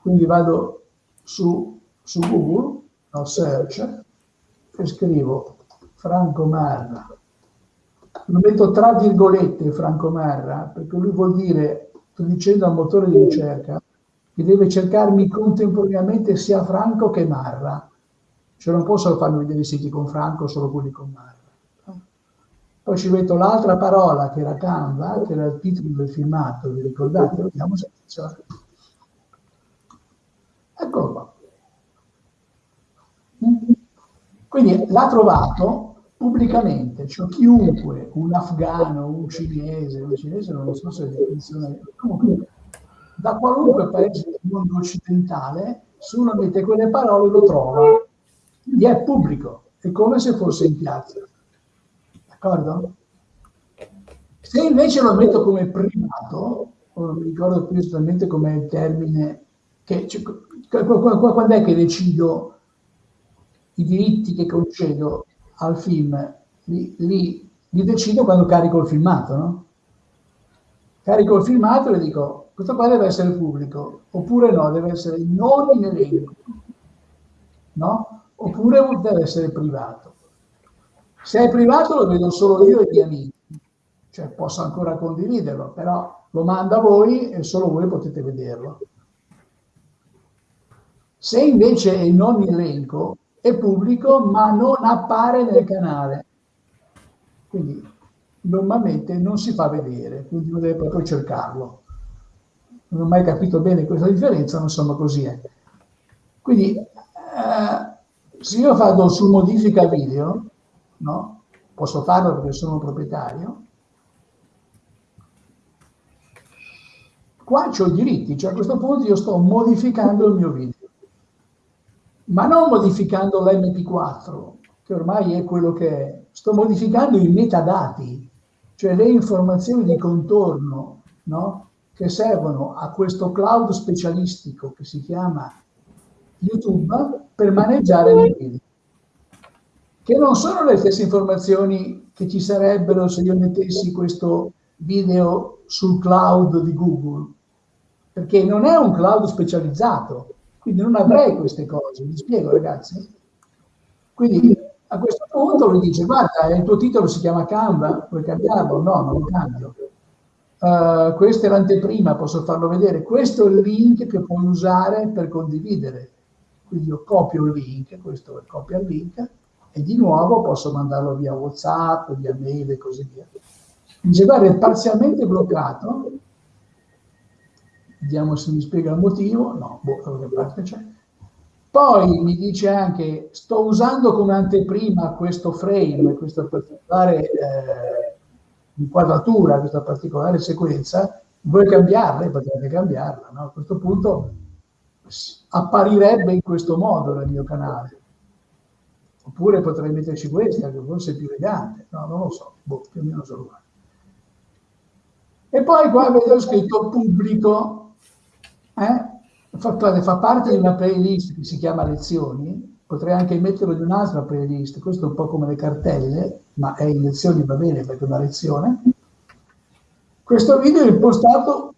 Quindi vado su, su Google, no, search, e scrivo Franco Marra. Lo metto tra virgolette Franco Marra, perché lui vuol dire, sto dicendo al motore di ricerca, che deve cercarmi contemporaneamente sia Franco che Marra. Cioè non posso farmi vedere i siti con Franco, solo quelli con Marra. Poi ci metto l'altra parola che era Canva, che era il titolo del filmato, vi ricordate? Vediamo se funziona. Eccolo qua. Quindi l'ha trovato pubblicamente, cioè chiunque, un afgano, un cinese, un cinese non so se è definizione, comunque da qualunque paese del mondo occidentale, se uno mette quelle parole lo trova, quindi è pubblico, è come se fosse in piazza. D'accordo? Se invece lo metto come privato, non mi ricordo più esattamente com'è il termine, che, cioè, quando è che decido i diritti che concedo al film? Li, li, li decido quando carico il filmato, no? Carico il filmato e dico, questo qua deve essere pubblico, oppure no, deve essere non in elenco, no? Oppure deve essere privato. Se è privato lo vedo solo io e gli amici, cioè posso ancora condividerlo, però lo manda a voi e solo voi potete vederlo. Se invece è non in elenco, è pubblico ma non appare nel canale. Quindi normalmente non si fa vedere, quindi uno deve proprio cercarlo. Non ho mai capito bene questa differenza, ma insomma così è. Quindi eh, se io vado su modifica video, no? Posso farlo perché sono proprietario. Qua ho i diritti, cioè a questo punto io sto modificando il mio video. Ma non modificando l'MP4, che ormai è quello che è. Sto modificando i metadati, cioè le informazioni di contorno, no? che servono a questo cloud specialistico che si chiama YouTube per maneggiare i video che non sono le stesse informazioni che ci sarebbero se io mettessi questo video sul cloud di Google, perché non è un cloud specializzato, quindi non avrei queste cose, mi spiego ragazzi? Quindi a questo punto lui dice, guarda, il tuo titolo si chiama Canva, puoi cambiarlo? No, non lo cambio. Uh, questa è l'anteprima, posso farlo vedere. Questo è il link che puoi usare per condividere. Quindi io copio il link, questo copia il link, e di nuovo posso mandarlo via WhatsApp, via mail e così via. Dice, guarda, è parzialmente bloccato, vediamo se mi spiega il motivo, no, boh, da che parte c'è. Poi mi dice anche, sto usando come anteprima questo frame, questa particolare eh, inquadratura, questa particolare sequenza, vuoi cambiarla? Potete cambiarla, no? A questo punto apparirebbe in questo modo nel mio canale. Oppure potrei metterci questa, che forse è più elegante, no, non lo so, boh, più o meno sono uguale. E poi qua vedo scritto pubblico, eh? fa, parte di una playlist che si chiama lezioni, potrei anche metterlo in un'altra playlist, questo è un po' come le cartelle, ma è in lezioni va bene perché è una lezione. Questo video è impostato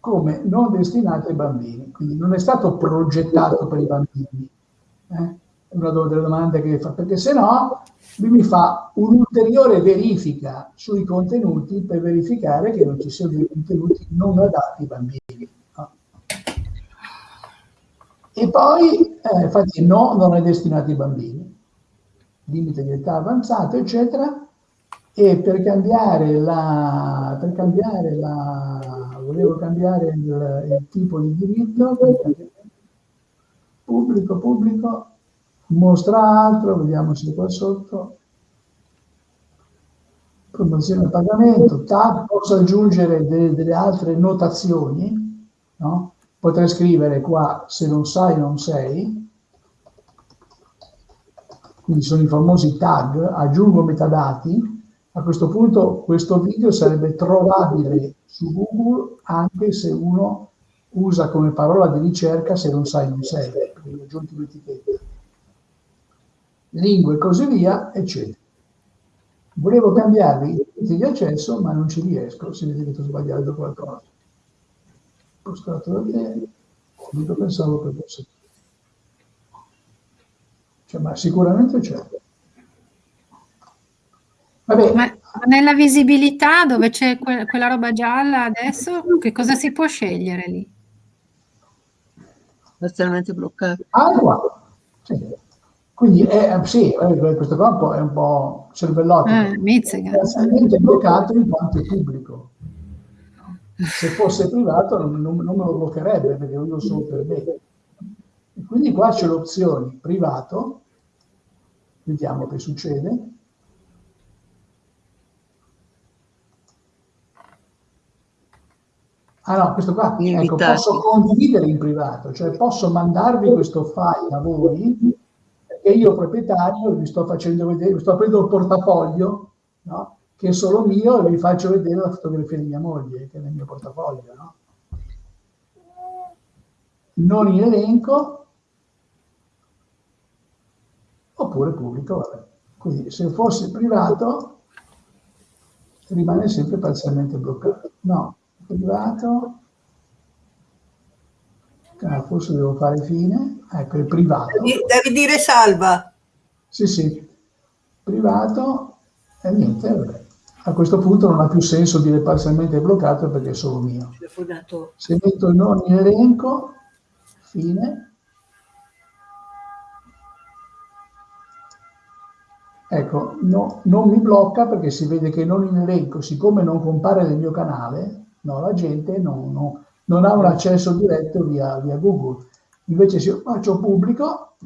come non destinato ai bambini, quindi non è stato progettato per i bambini. Eh? È una delle domande che fa, perché se no lui mi fa un'ulteriore verifica sui contenuti per verificare che non ci siano dei contenuti non adatti ai bambini. E poi, eh, infatti, no, non è destinato ai bambini, limite di età avanzato, eccetera, e per cambiare la, per cambiare la volevo cambiare il, il tipo di diritto, pubblico, pubblico, mostra altro, vediamo se qua sotto, promozione a pagamento, tab, posso aggiungere delle, delle altre notazioni, no? Potrei scrivere qua se non sai non sei, quindi sono i famosi tag, aggiungo metadati, a questo punto questo video sarebbe trovabile su Google anche se uno usa come parola di ricerca se non sai non sei, ho aggiunto un'etichetta. Lingue e così via, eccetera. Volevo cambiare i diritti di accesso, ma non ci riesco, si vede che sto sbagliando qualcosa. Postato da bene, io pensavo che fosse. Cioè, ma sicuramente c'è. Vabbè. Ma nella visibilità dove c'è que quella roba gialla adesso, che cosa si può scegliere lì? Parzialmente bloccato. Ah, qua. Sì. Quindi è, sì, eh, questo campo è un po' cervellotico. Mizzica. È bloccato in quanto è pubblico. Se fosse privato non, non, non me lo bloccherebbe perché lo uso solo per me. E quindi qua c'è l'opzione privato, vediamo che succede. Ah no, questo qua, ecco, posso condividere in privato, cioè posso mandarvi questo file a voi e io proprietario vi sto facendo vedere, vi sto aprendo il portafoglio, no? Che è solo mio e vi faccio vedere la fotografia di mia moglie, che è nel mio portafoglio. No? Non in elenco, oppure pubblico, vabbè. Quindi se fosse privato rimane sempre parzialmente bloccato. No, privato, ah, forse devo fare fine, ecco, è privato. Devi dire salva. Sì, sì, privato e niente, vabbè. A questo punto non ha più senso dire parzialmente bloccato perché è solo mio. Se metto in elenco, fine. Ecco, no, non mi blocca perché si vede che non in elenco, siccome non compare nel mio canale, no, la gente non, non, non ha un accesso diretto via, via Google. Invece se io faccio pubblico,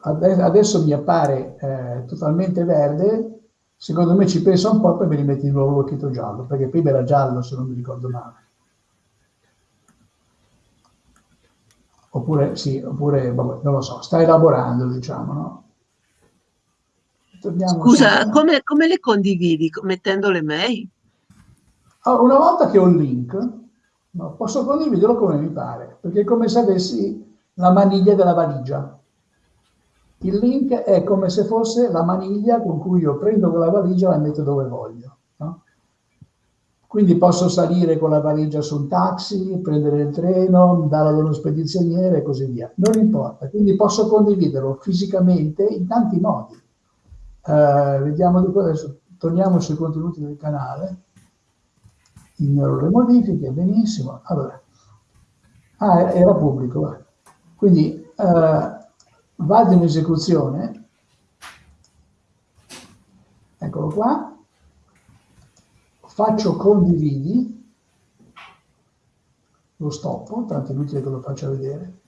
adesso mi appare eh, totalmente verde, secondo me ci pensa un po' e poi mi rimetti di nuovo l'occhietto giallo, perché prima era giallo se non mi ricordo male. Oppure sì, oppure vabbè, non lo so, sta elaborando, diciamo, no? Torniamo Scusa, come, come, le condividi? Mettendo le mail? Allora, una volta che ho il link, no, posso condividerlo come mi pare, perché è come se avessi la maniglia della valigia. Il link è come se fosse la maniglia con cui io prendo quella valigia e la metto dove voglio. No? Quindi posso salire con la valigia su un taxi, prendere il treno, darla ad uno spedizioniere e così via. Non importa. Quindi posso condividerlo fisicamente in tanti modi. Uh, vediamo di adesso torniamo sui contenuti del canale ignoro le modifiche, benissimo. Allora, ah, era pubblico, Quindi eh, vado in esecuzione, eccolo qua, faccio condividi, lo stoppo, tanto è inutile che lo faccia vedere.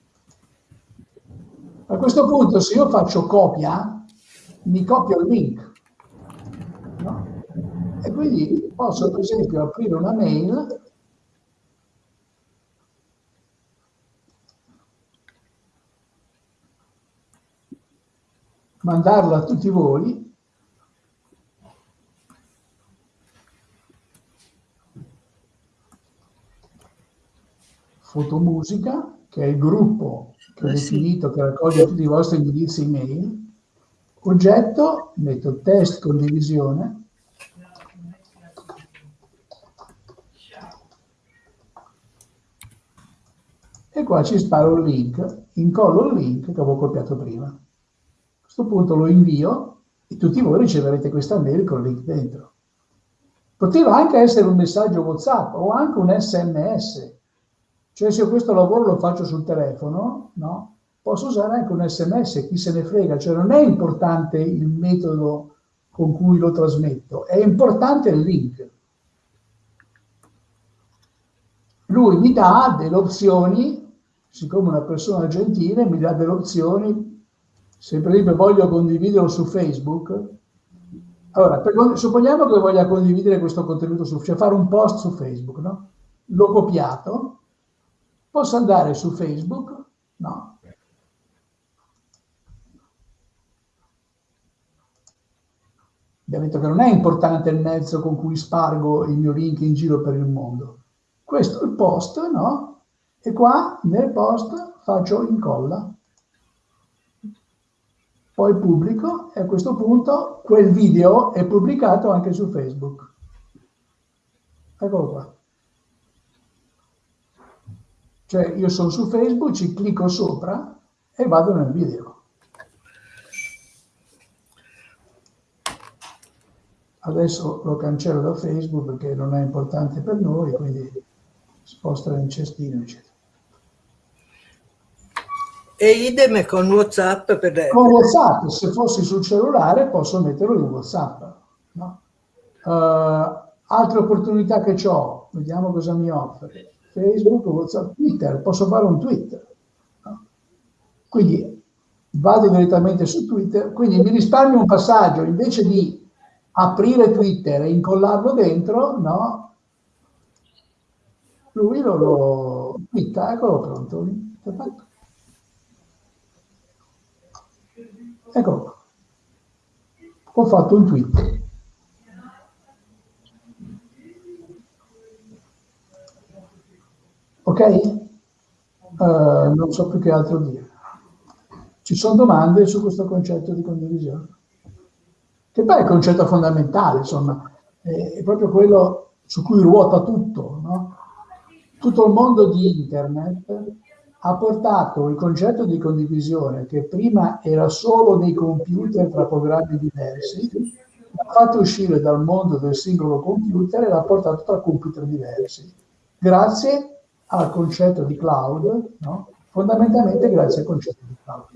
A questo punto se io faccio copia, mi copio il link. No? E quindi posso per esempio aprire una mail mandarla a tutti voi. Fotomusica, che è il gruppo che ho eh definito che raccoglie tutti i vostri indirizzi email, oggetto, metto test condivisione, e qua ci sparo il link, incollo il link che avevo copiato prima. Questo punto lo invio e tutti voi riceverete questa mail con il link dentro. Poteva anche essere un messaggio WhatsApp o anche un SMS, cioè se io questo lavoro lo faccio sul telefono, no? posso usare anche un sms, chi se ne frega, cioè non è importante il metodo con cui lo trasmetto, è importante il link. Lui mi dà delle opzioni, siccome una persona gentile, mi dà delle opzioni, se per esempio voglio condividerlo su Facebook, allora, per, supponiamo che voglia condividere questo contenuto su, cioè fare un post su Facebook, no? L'ho copiato, Posso andare su Facebook? No. Detto che non è importante il mezzo con cui spargo il mio link in giro per il mondo. Questo è il post, no? E qua nel post faccio incolla. Poi pubblico e a questo punto quel video è pubblicato anche su Facebook. Eccolo qua. Cioè io sono su Facebook, ci clicco sopra e vado nel video. Adesso lo cancello da Facebook perché non è importante per noi, quindi sposta in cestino, eccetera. E idem con WhatsApp per... Con WhatsApp, se fossi sul cellulare posso metterlo in WhatsApp. No? Uh, altre opportunità che ho, vediamo cosa mi offre. Facebook, WhatsApp, Twitter, posso fare un tweet. No? Quindi vado direttamente su Twitter, quindi mi risparmio un passaggio, invece di aprire Twitter e incollarlo dentro, no? Lui lo, lo twitta, eccolo pronto. Eccolo. Ho fatto un tweet. Ok? Uh, non so più che altro dire. Ci sono domande su questo concetto di condivisione? Che poi è il concetto fondamentale, insomma, è, proprio quello su cui ruota tutto. No? Tutto il mondo di Internet ha portato il concetto di condivisione, che prima era solo nei computer tra programmi diversi, l'ha fatto uscire dal mondo del singolo computer e l'ha portato tra computer diversi. Grazie al concetto di cloud, no? fondamentalmente grazie al concetto di cloud.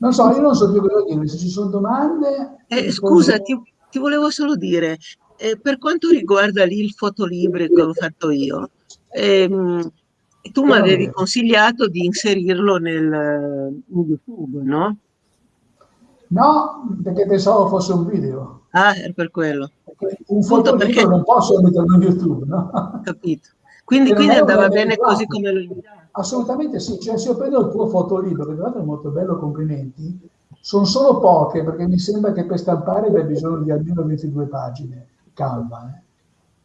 Non so, io non so più cosa dire, se ci sono domande... Eh, scusa, ti, ti, volevo solo dire, eh, per quanto riguarda lì il fotolibro che ho fatto io, ehm, tu mi avevi consigliato di inserirlo nel, in YouTube, no? No, perché pensavo fosse un video. Ah, è per quello. Un foto perché non posso metterlo in YouTube, no? Capito. Quindi, quindi andava bene così come lo. Assolutamente sì, cioè se io prendo il tuo fotolibro, che tra l'altro è molto bello, complimenti, sono solo poche perché mi sembra che per stampare abbia bisogno di almeno 22 pagine, calma. Eh.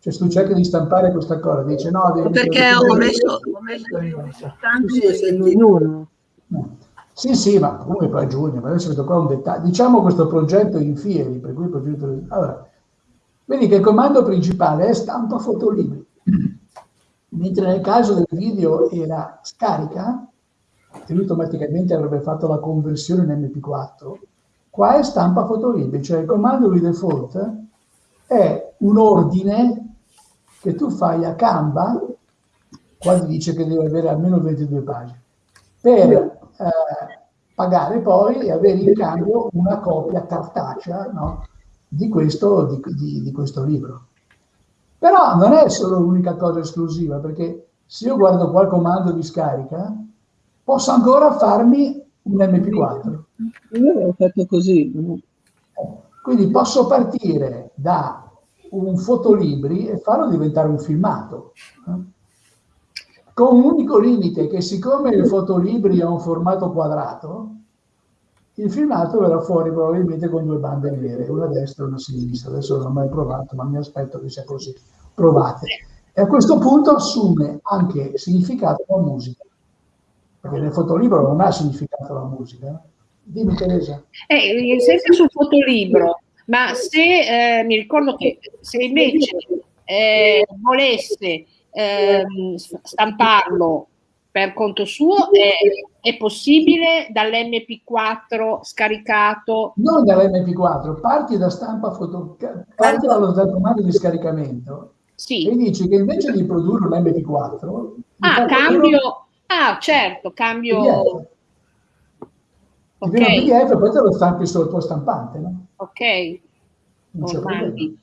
Cioè se tu cerchi di stampare questa cosa, dice no, devi... Perché ho messo, ho messo tanto in uno. No. Sì, sì, ma comunque poi a giugno, ma adesso vedo qua un dettaglio. Diciamo questo progetto in fieri, per cui il progetto... Allora, vedi che il comando principale è stampa fotolibri, mentre nel caso del video era scarica, e lui automaticamente avrebbe fatto la conversione in MP4, qua è stampa fotolibri, cioè il comando di default è un ordine che tu fai a Canva quando dice che deve avere almeno 22 pagine, per eh, pagare poi e avere in cambio una copia cartacea no, di, questo, di, di, di questo libro. Però non è solo l'unica cosa esclusiva, perché se io guardo qua il comando di scarica, posso ancora farmi un MP4. Io l'ho fatto così. Quindi posso partire da un fotolibri e farlo diventare un filmato. Con un unico limite, che siccome il fotolibri ha un formato quadrato, il filmato verrà fuori probabilmente con due bande nere, una destra e una sinistra. Adesso non l'ho mai provato, ma mi aspetto che sia così. Provate. E a questo punto assume anche significato la musica. Perché nel fotolibro non ha significato la musica. Dimmi Teresa. Eh, sempre sul fotolibro, ma se eh, mi ricordo che se invece eh, volesse ehm, stamparlo per conto suo è, è possibile dall'MP4 scaricato? Non dall'MP4, parti da stampa foto, parti dallo datomando di scaricamento sì. e dici che invece di produrre un MP4 ah, cambio, ah certo, cambio PDF. Ok. PDF poi te lo stampi sul tuo stampante, no? Ok.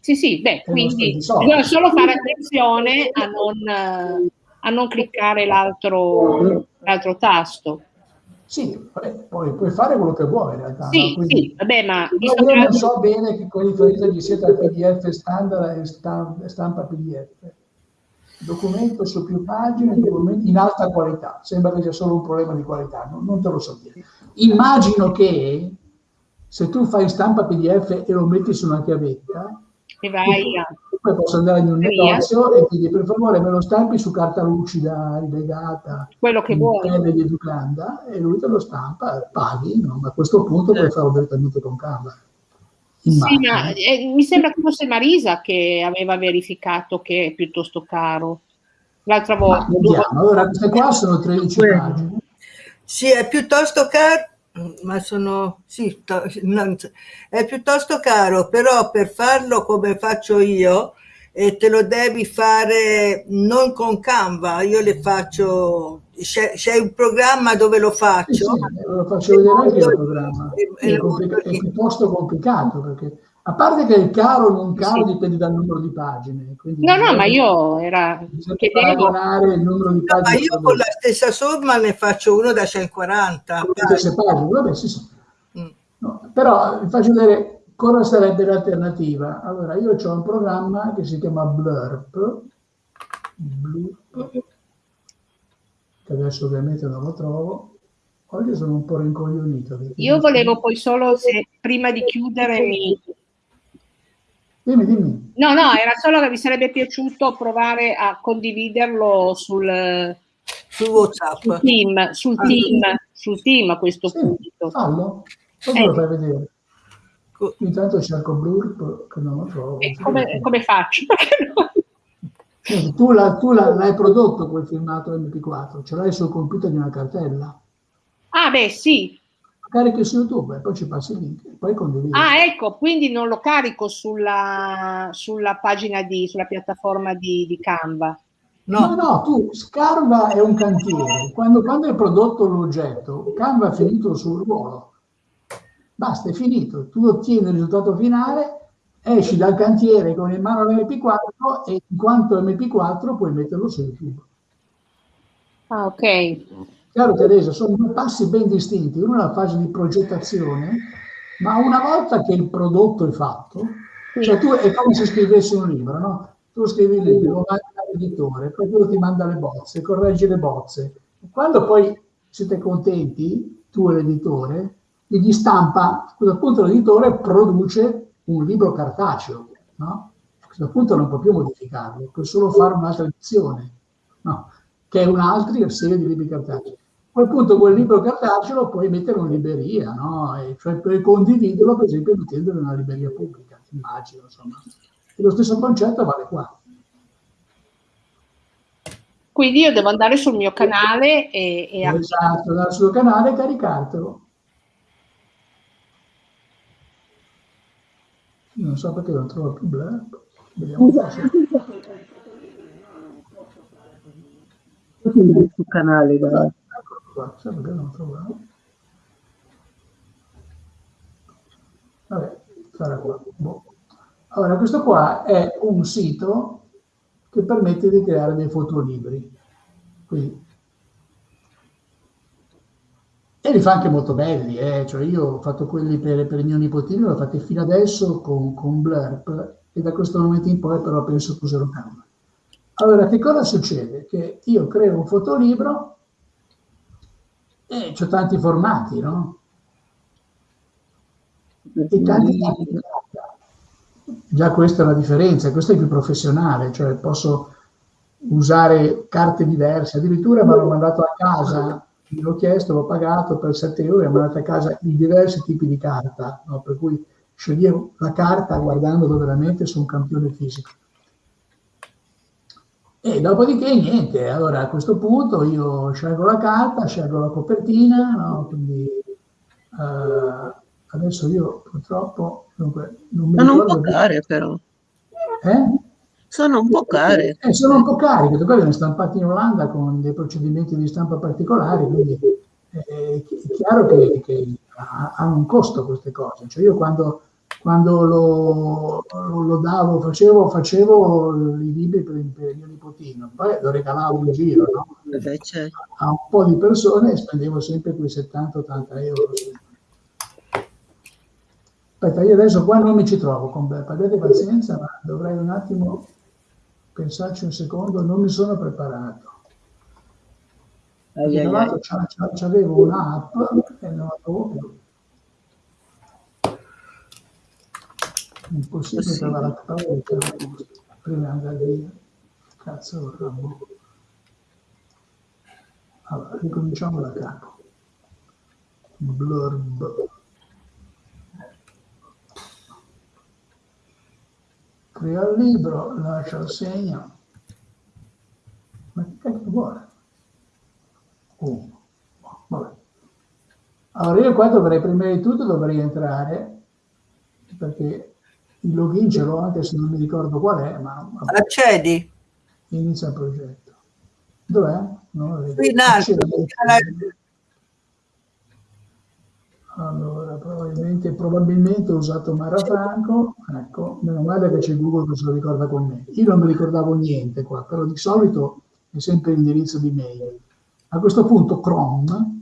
Sì, sì, beh, quindi bisogna solo fare attenzione a non a non cliccare l'altro, l'altro tasto. Sì, poi puoi fare quello che vuoi in realtà. Sì, no? sì vabbè, ma... Io non so bene che con riferimento gli sia tra PDF standard e stampa PDF. Documento su più pagine, in alta qualità. Sembra che sia solo un problema di qualità, non, non te lo so dire. Immagino che se tu fai stampa PDF e lo metti su una chiavetta, e vai a... Poi posso andare in un negozio e dire per favore me lo stampi su carta lucida, rilegata, quello che vuoi. di Educanda e lui te lo stampa, paghi, no? ma a questo punto puoi farlo direttamente con Canva. Sì, ma, eh, mi sembra che fosse Marisa che aveva verificato che è piuttosto caro l'altra volta. Ma, allora, queste qua sono 13 pagine. Sì, è piuttosto caro ma sono sì, non, è piuttosto caro, però per farlo come faccio io, e te lo devi fare non con Canva, io le faccio, c'è, un programma dove lo faccio. Sì, sì, lo faccio vedere anche il programma, è, è, è piuttosto complicato perché a parte che il caro o non caro sì. dipende dal numero di pagine. No, no, ma io era... paragonare il numero di pagine. No, ma io con la stessa somma ne faccio uno da 140. Con le stesse pagine, vabbè, sì, sì. Mm. No, però vi faccio vedere cosa sarebbe l'alternativa. Allora, io ho un programma che si chiama Blurp, Blurp che adesso ovviamente non lo trovo. Oggi sono un po' rincoglionito. Io volevo poi solo, se prima di chiudere, mi Dimmi, dimmi. No, no, era solo che mi sarebbe piaciuto provare a condividerlo sul, su WhatsApp. Sul team, sul, ah, team, sul team a questo sì, punto. Fallo, come eh. lo fai vedere? Intanto cerco Blur che non lo trovo. Come, come, faccio? tu, la, tu la, l'hai prodotto quel filmato MP4, ce l'hai sul computer di una cartella. Ah, beh, sì, carichi su YouTube e poi ci passi il link e poi condividi. Ah, ecco, quindi non lo carico sulla, sulla pagina di, sulla piattaforma di, di Canva. No. no, no, tu Canva è un cantiere. Quando, quando hai prodotto l'oggetto, Canva è finito sul ruolo. Basta, è finito. Tu ottieni il risultato finale, esci dal cantiere con in mano l'MP4 e in quanto MP4 puoi metterlo su YouTube. Ah, ok. Chiaro Teresa, sono due passi ben distinti, uno è la fase di progettazione, ma una volta che il prodotto è fatto, cioè tu è come se scrivessi un libro, no? Tu scrivi il libro, lo mandi all'editore, poi quello ti manda le bozze, correggi le bozze. Quando poi siete contenti, tu e l'editore, gli stampa, a questo punto l'editore produce un libro cartaceo, no? Questo punto non può più modificarlo, può solo fare un'altra edizione, no? che è un'altra serie di libri cartacei. A quel punto quel libro cartaceo lo puoi mettere in libreria, no? E cioè puoi condividerlo per esempio mettendolo in una libreria pubblica, immagino, insomma. E lo stesso concetto vale qua. Quindi io devo andare sul mio canale e... e esatto, andare sul canale e caricartelo. Non so perché non trovo più Blur. Sul canale. Trovo. Vabbè, sarà qua. Boh. Allora, questo qua è un sito che permette di creare dei fotolibri. Quindi, e li fa anche molto belli, eh? cioè io ho fatto quelli per, per il mio nipotino, li ho fatti fino adesso con, con Blurp e da questo momento in poi però penso che userò Canva. Allora, che cosa succede? Che io creo un fotolibro e ho tanti formati, no? E tanti tipi di Già questa è la differenza, questo è più professionale, cioè posso usare carte diverse, addirittura mi hanno mandato a casa, l'ho chiesto, l'ho pagato per 7 euro mi hanno mandato a casa i diversi tipi di carta, no? per cui sceglievo la carta guardando veramente su un campione fisico. E dopodiché niente, allora a questo punto io scelgo la carta, scelgo la copertina, no? quindi uh, adesso io purtroppo dunque, non mi sono un po' care però. Eh? Sono un po' care. Eh, sono un po' cari, perché poi sono stampati in Olanda con dei procedimenti di stampa particolari, quindi eh, è chiaro che, che hanno un costo queste cose. Cioè io quando quando lo, lo, lo davo, facevo, facevo, i libri per, per il mio nipotino, poi lo regalavo in giro no? certo. a un po' di persone e spendevo sempre quei 70-80 euro. Aspetta, io adesso qua non mi ci trovo con abbiate pazienza, ma dovrei un attimo pensarci un secondo, non mi sono preparato. Ai, ai, C'avevo un'app e non la trovo più. Impossibile trovare la parola prima di andare via. Cazzo Rambo. Allora ricominciamo da capo. Blurb. Crea il libro lascia il segno. Ma che cacchio vuole? Oh. vabbè. Allora io qua dovrei prima di tutto dovrei entrare perché il login ce l'ho anche se non mi ricordo qual è, ma... Accedi. Inizia il progetto. Dov'è? No, Qui in alto. Allora, probabilmente, probabilmente ho usato Mara Franco, ecco, meno male che c'è Google che se lo ricorda con me. Io non mi ricordavo niente qua, però di solito è sempre l'indirizzo di mail. A questo punto Chrome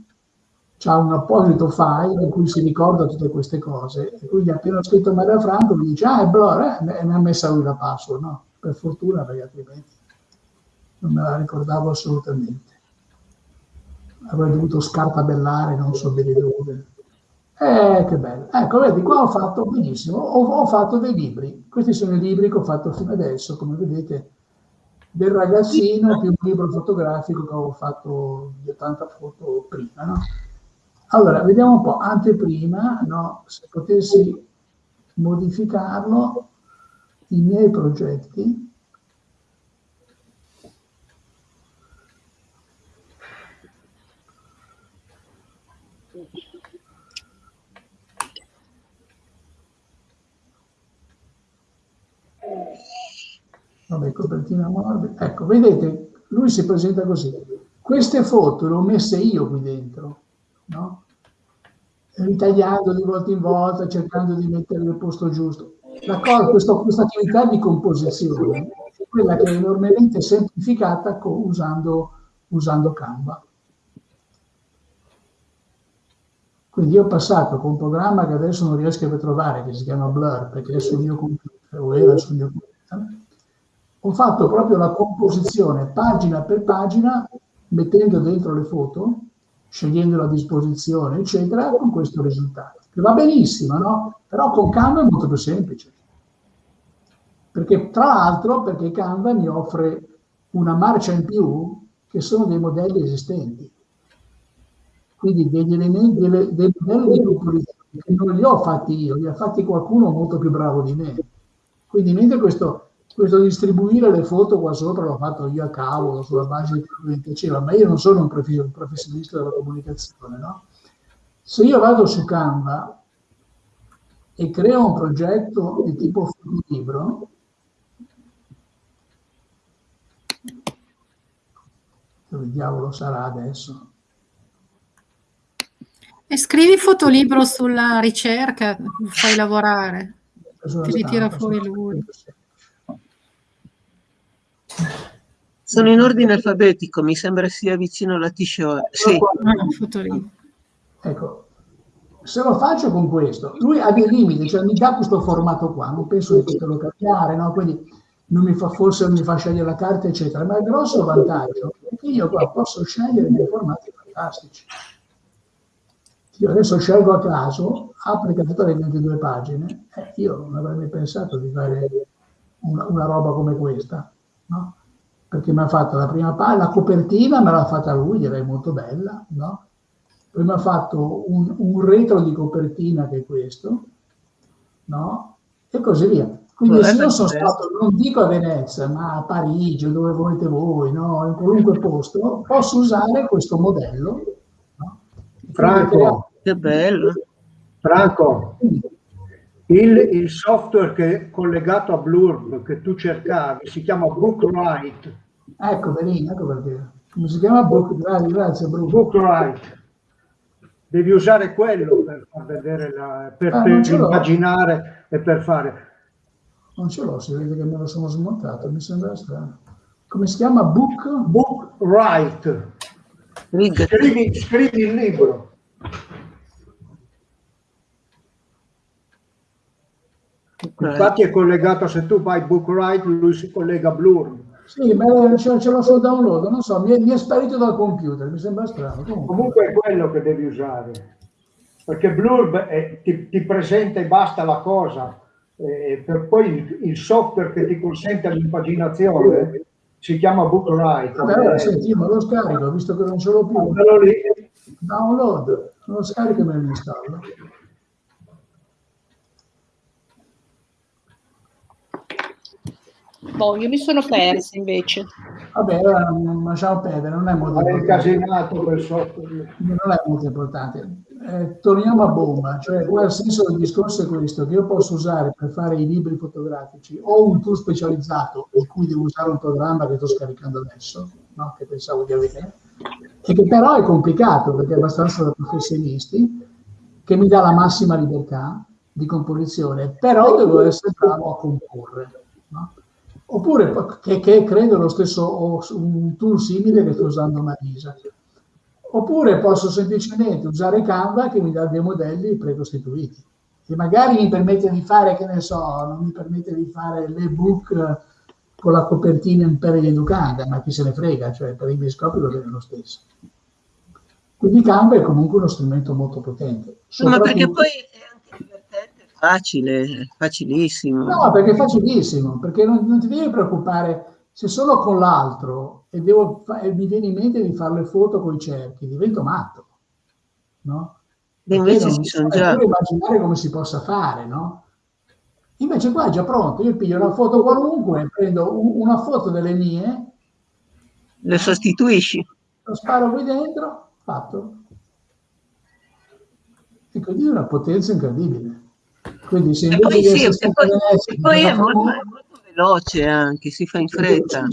c'ha un apposito file in cui si ricorda tutte queste cose e quindi appena ho scritto Maria Franco mi dice ah è Blur eh, mi ha messa lui la password no? per fortuna perché altrimenti non me la ricordavo assolutamente avrei dovuto scartabellare non so bene dove eh che bello ecco vedi qua ho fatto benissimo ho, ho fatto dei libri questi sono i libri che ho fatto fino adesso come vedete del ragazzino più un libro fotografico che avevo fatto di 80 foto prima no? Allora, vediamo un po', anteprima, no, se potessi modificarlo, i miei progetti. Vabbè, copertina morbida. Ecco, vedete, lui si presenta così. Queste foto le ho messe io qui dentro no? ritagliando di volta in volta, cercando di mettere nel posto giusto. Questo, questa attività di composizione è quella che è enormemente semplificata con, usando, usando Canva. Quindi io ho passato con un programma che adesso non riesco a trovare, che si chiama Blur, perché è sul mio computer, o era sul mio computer, ho fatto proprio la composizione pagina per pagina, mettendo dentro le foto, scegliendo la disposizione, eccetera, con questo risultato. Che va benissimo, no? Però con Canva è molto più semplice. Perché tra l'altro, perché Canva mi offre una marcia in più che sono dei modelli esistenti. Quindi degli elementi, dei, modelli di composizione che non li ho fatti io, li ha fatti qualcuno molto più bravo di me. Quindi mentre questo questo distribuire le foto qua sopra l'ho fatto io a cavolo sulla base di quello che mi piaceva, ma io non sono un professionista della comunicazione, no? Se io vado su Canva e creo un progetto di tipo libro, dove diavolo sarà adesso? E scrivi fotolibro sulla ricerca, fai lavorare, ti ritira fuori lui. Sono in ordine alfabetico, mi sembra sia vicino alla t-shirt. Sì. Ecco, se lo faccio con questo, lui ha dei limiti, cioè mi dà questo formato qua, non penso di poterlo cambiare, no? quindi non mi fa, forse non mi fa scegliere la carta, eccetera, ma il grosso vantaggio è che io qua posso scegliere dei formati fantastici. Io adesso scelgo a caso, applica tutte le 22 pagine, eh, io non avrei mai pensato di fare una, una roba come questa, no? Perché mi ha fatto la prima pagina, la copertina me l'ha fatta lui, direi molto bella, no? Poi mi ha fatto un, un retro di copertina che è questo, no? E così via. Quindi se io sono stato, non dico a Venezia, ma a Parigi dove volete voi, no? in qualunque posto, posso usare questo modello. No? Franco, che bello. Franco, il, il, software che è collegato a Blurb che tu cercavi si chiama Bookwrite. Ecco, benissimo, ecco perché. Come si chiama Bookwrite? Grazie, Bruno. Bookwrite. Devi usare quello per far vedere, la, per, ah, per immaginare e per fare. Non ce l'ho, si vede che me lo sono smontato, mi sembra strano. Come si chiama? Book? Bookwrite. Scrivi, scrivi il libro. Infatti è collegato, se tu fai Bookwrite, lui si collega a Blur. Sì, ma ce, ce l'ho sul download, non so, mi è, mi è, sparito dal computer, mi sembra strano. Comunque, Comunque è quello che devi usare, perché Blurb è, ti, ti, presenta e basta la cosa, e per poi il, il software che ti consente l'impaginazione si chiama Bookwrite. Vabbè, allora, senti, ma lo scarico, visto che non ce l'ho più. Download, lo scarico e me lo installo. Boh, io mi sono persa invece. Vabbè, allora non lasciamo perdere, non è molto importante. Non è molto importante. Eh, torniamo a bomba, cioè il senso del discorso è questo, che io posso usare per fare i libri fotografici o un tool specializzato in cui devo usare un programma che sto scaricando adesso, no? che pensavo di avere, e che però è complicato perché è abbastanza da professionisti, che mi dà la massima libertà di composizione, però devo essere bravo a comporre. No? Oppure, che, che credo lo stesso, un tool simile che sto usando Marisa. Oppure posso semplicemente usare Canva che mi dà dei modelli precostituiti. E magari mi permette di fare, che ne so, non mi permette di fare l'ebook con la copertina in pelle di educanda, ma chi se ne frega, cioè per i miei scopi va bene lo stesso. Quindi Canva è comunque uno strumento molto potente. Ma perché poi Facile, facilissimo. No, perché è facilissimo, perché non, non ti devi preoccupare se sono con l'altro e, devo, e mi viene in mente di fare le foto con i cerchi, divento matto, no? E invece ci sono già... immaginare come si possa fare, no? Invece qua è già pronto, io piglio una foto qualunque, prendo una foto delle mie, le sostituisci, lo sparo qui dentro, fatto. E quindi è una potenza incredibile. Quindi se invece poi, sì, e poi, e poi è, molto, è molto veloce anche, si fa in fretta.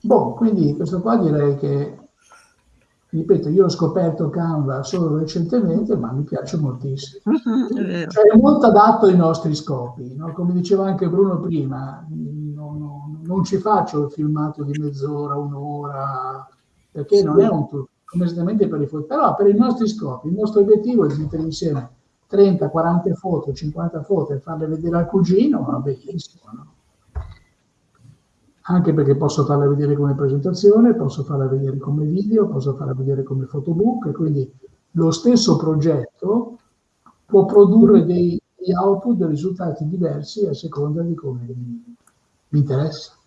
Boh, quindi questo qua direi che, ripeto, io ho scoperto Canva solo recentemente, ma mi piace moltissimo. È, cioè, è molto adatto ai nostri scopi, no? come diceva anche Bruno prima, non, non, non ci faccio il filmato di mezz'ora, un'ora, perché non è un trucco completamente per i foto, però per i nostri scopi, il nostro obiettivo è di mettere insieme 30, 40 foto, 50 foto e farle vedere al cugino, va benissimo, no? Anche perché posso farle vedere come presentazione, posso farla vedere come video, posso farla vedere come fotobook, e quindi lo stesso progetto può produrre dei, dei output, dei risultati diversi a seconda di come mi interessa.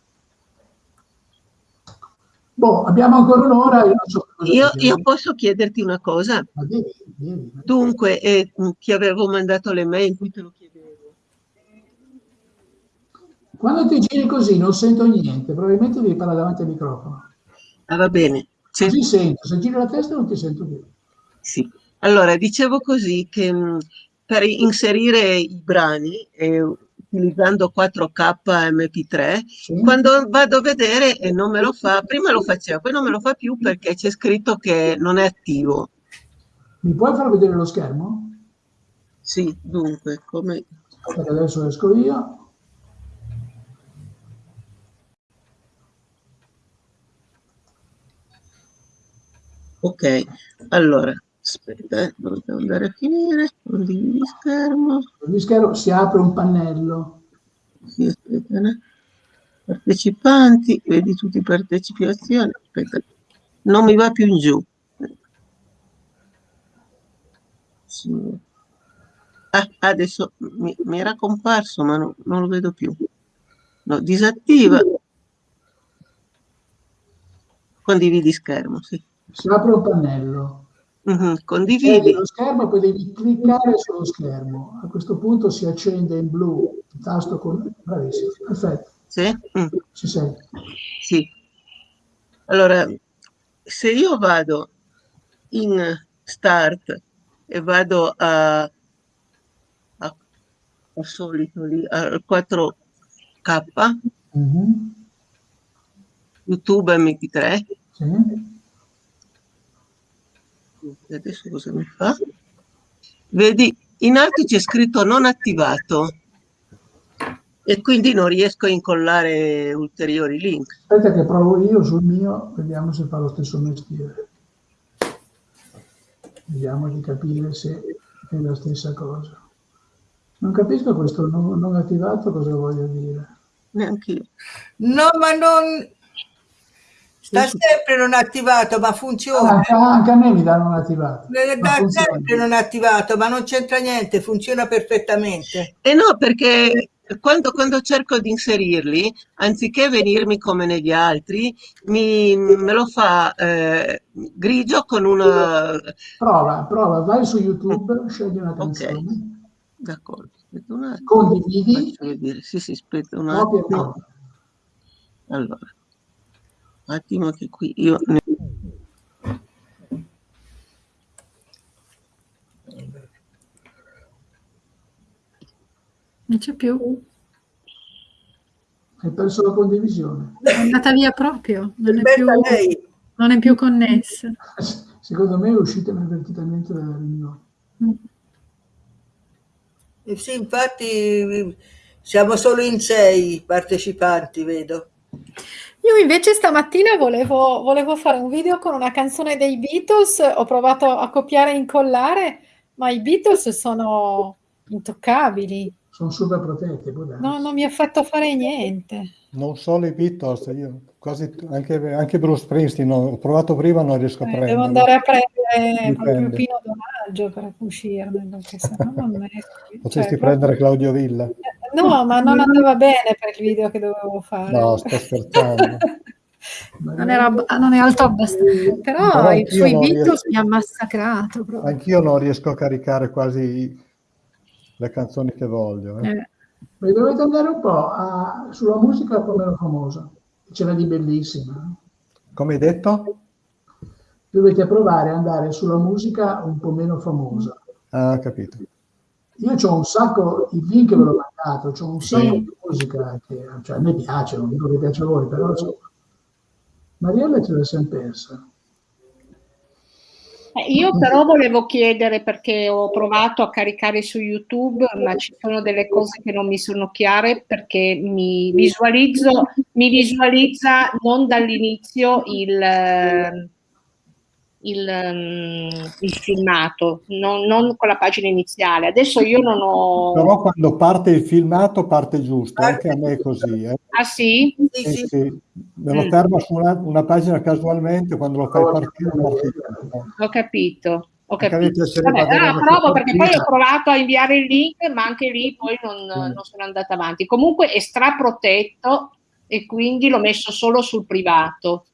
Boh, abbiamo ancora un'ora. Io, so io, io, posso chiederti una cosa? Devi, devi. Dunque, eh, ti avevo mandato le mail cui te lo chiedevo. Quando ti giri così non sento niente, probabilmente devi parlare davanti al microfono. Ah, va bene. Se... Ti sento, se giri la testa non ti sento più. Sì. Allora, dicevo così che mh, per inserire i brani, eh, utilizzando 4K MP3, sì. quando vado a vedere e non me lo fa, prima lo faceva, poi non me lo fa più perché c'è scritto che non è attivo. Mi puoi far vedere lo schermo? Sì, dunque, come... Adesso esco io. Ok, allora, aspetta, eh, dove devo andare a finire? Condividi schermo. Condividi schermo, si apre un pannello. Sì, aspetta, né? partecipanti, vedi tutti i partecipazioni, aspetta, non mi va più in giù. Sì. Ah, adesso mi, mi, era comparso, ma no, non lo vedo più. No, disattiva. Condividi schermo, sì. Si apre un pannello. Mm-hmm, condividi. lo schermo e poi devi cliccare sullo schermo. A questo punto si accende in blu il tasto con... Bravissimo, perfetto. Sì? Mm. Ci sei? Sì. Allora, se io vado in start e vado a, a, a solito lì, al 4K, mm-hmm. YouTube MP3, sì adesso cosa mi fa? Vedi, in alto c'è scritto non attivato e quindi non riesco a incollare ulteriori link. Aspetta che provo io sul mio, vediamo se fa lo stesso mestiere. Vediamo di capire se è la stessa cosa. Non capisco questo non, non attivato cosa voglio dire. Neanche io. No, ma non, Sta sempre non attivato, ma funziona. Ah, anche a me mi danno non attivato. Da sempre non attivato, ma non c'entra niente, funziona perfettamente. E eh no, perché quando, quando, cerco di inserirli, anziché venirmi come negli altri, mi, me lo fa eh, grigio con una... Prova, prova, vai su YouTube, scegli una canzone. Okay. D'accordo. Condividi. Sì, sì, aspetta un attimo. Allora attimo che qui io ne... Non c'è più. Hai perso la condivisione. È andata via proprio, non è, più, non è più, connessa. Secondo me è uscita inavvertitamente dalla riunione. Mm. Eh sì, infatti siamo solo in sei partecipanti, vedo. Io invece stamattina volevo, volevo fare un video con una canzone dei Beatles, ho provato a copiare e incollare, ma i Beatles sono intoccabili. Sono super protetti. No, non mi ha fatto fare niente. Non solo i Beatles, io quasi anche, anche Bruce Springsteen, ho provato prima, non riesco a eh, prendere. Devo andare a prendere proprio Pino Donaggio per uscirne, perché sennò non me... Potresti cioè, prendere proprio... Claudio Villa. No, ma non andava bene per il video che dovevo fare. No, sto scherzando. non, era, non, è alto abbastanza, però, però i suoi Beatles mi ha massacrato. Proprio. Anch'io non riesco a caricare quasi le canzoni che voglio. Eh. Eh. Beh, dovete andare un po' a, sulla musica un po' meno famosa, ce n'è di bellissima. Come hai detto? Dovete provare ad andare sulla musica un po' meno famosa. Ah, capito. Io ho un sacco, il link ve l'ho mandato, ho un sacco di musica che cioè, a me piace, non dico che piace a voi, però insomma, Mariella ce l'ha sempre persa. Eh, io però volevo chiedere perché ho provato a caricare su YouTube, ma ci sono delle cose che non mi sono chiare perché mi visualizzo, mi visualizza non dall'inizio il il, um, il filmato, non, non, con la pagina iniziale. Adesso io non ho... Però quando parte il filmato parte giusto, anche a me è così. Eh. Ah sì? Sì, sì. sì. Me lo mm. fermo su una, una, pagina casualmente, quando lo fai partire... Ho capito. Ho capito. Vabbè, allora provo perché poi ho provato a inviare il link, ma anche lì poi non, mm. non sono andata avanti. Comunque è straprotetto e quindi l'ho messo solo sul privato.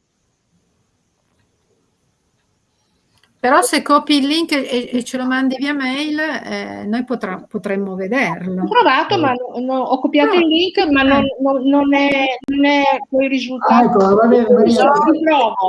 Però se copi il link e, e, ce lo mandi via mail, eh, noi potrà, potremmo vederlo. Ho provato, ma no, no, ho copiato no. il link, ma non, non, non, è, non è poi risultato. Ah, ecco, va bene. Per,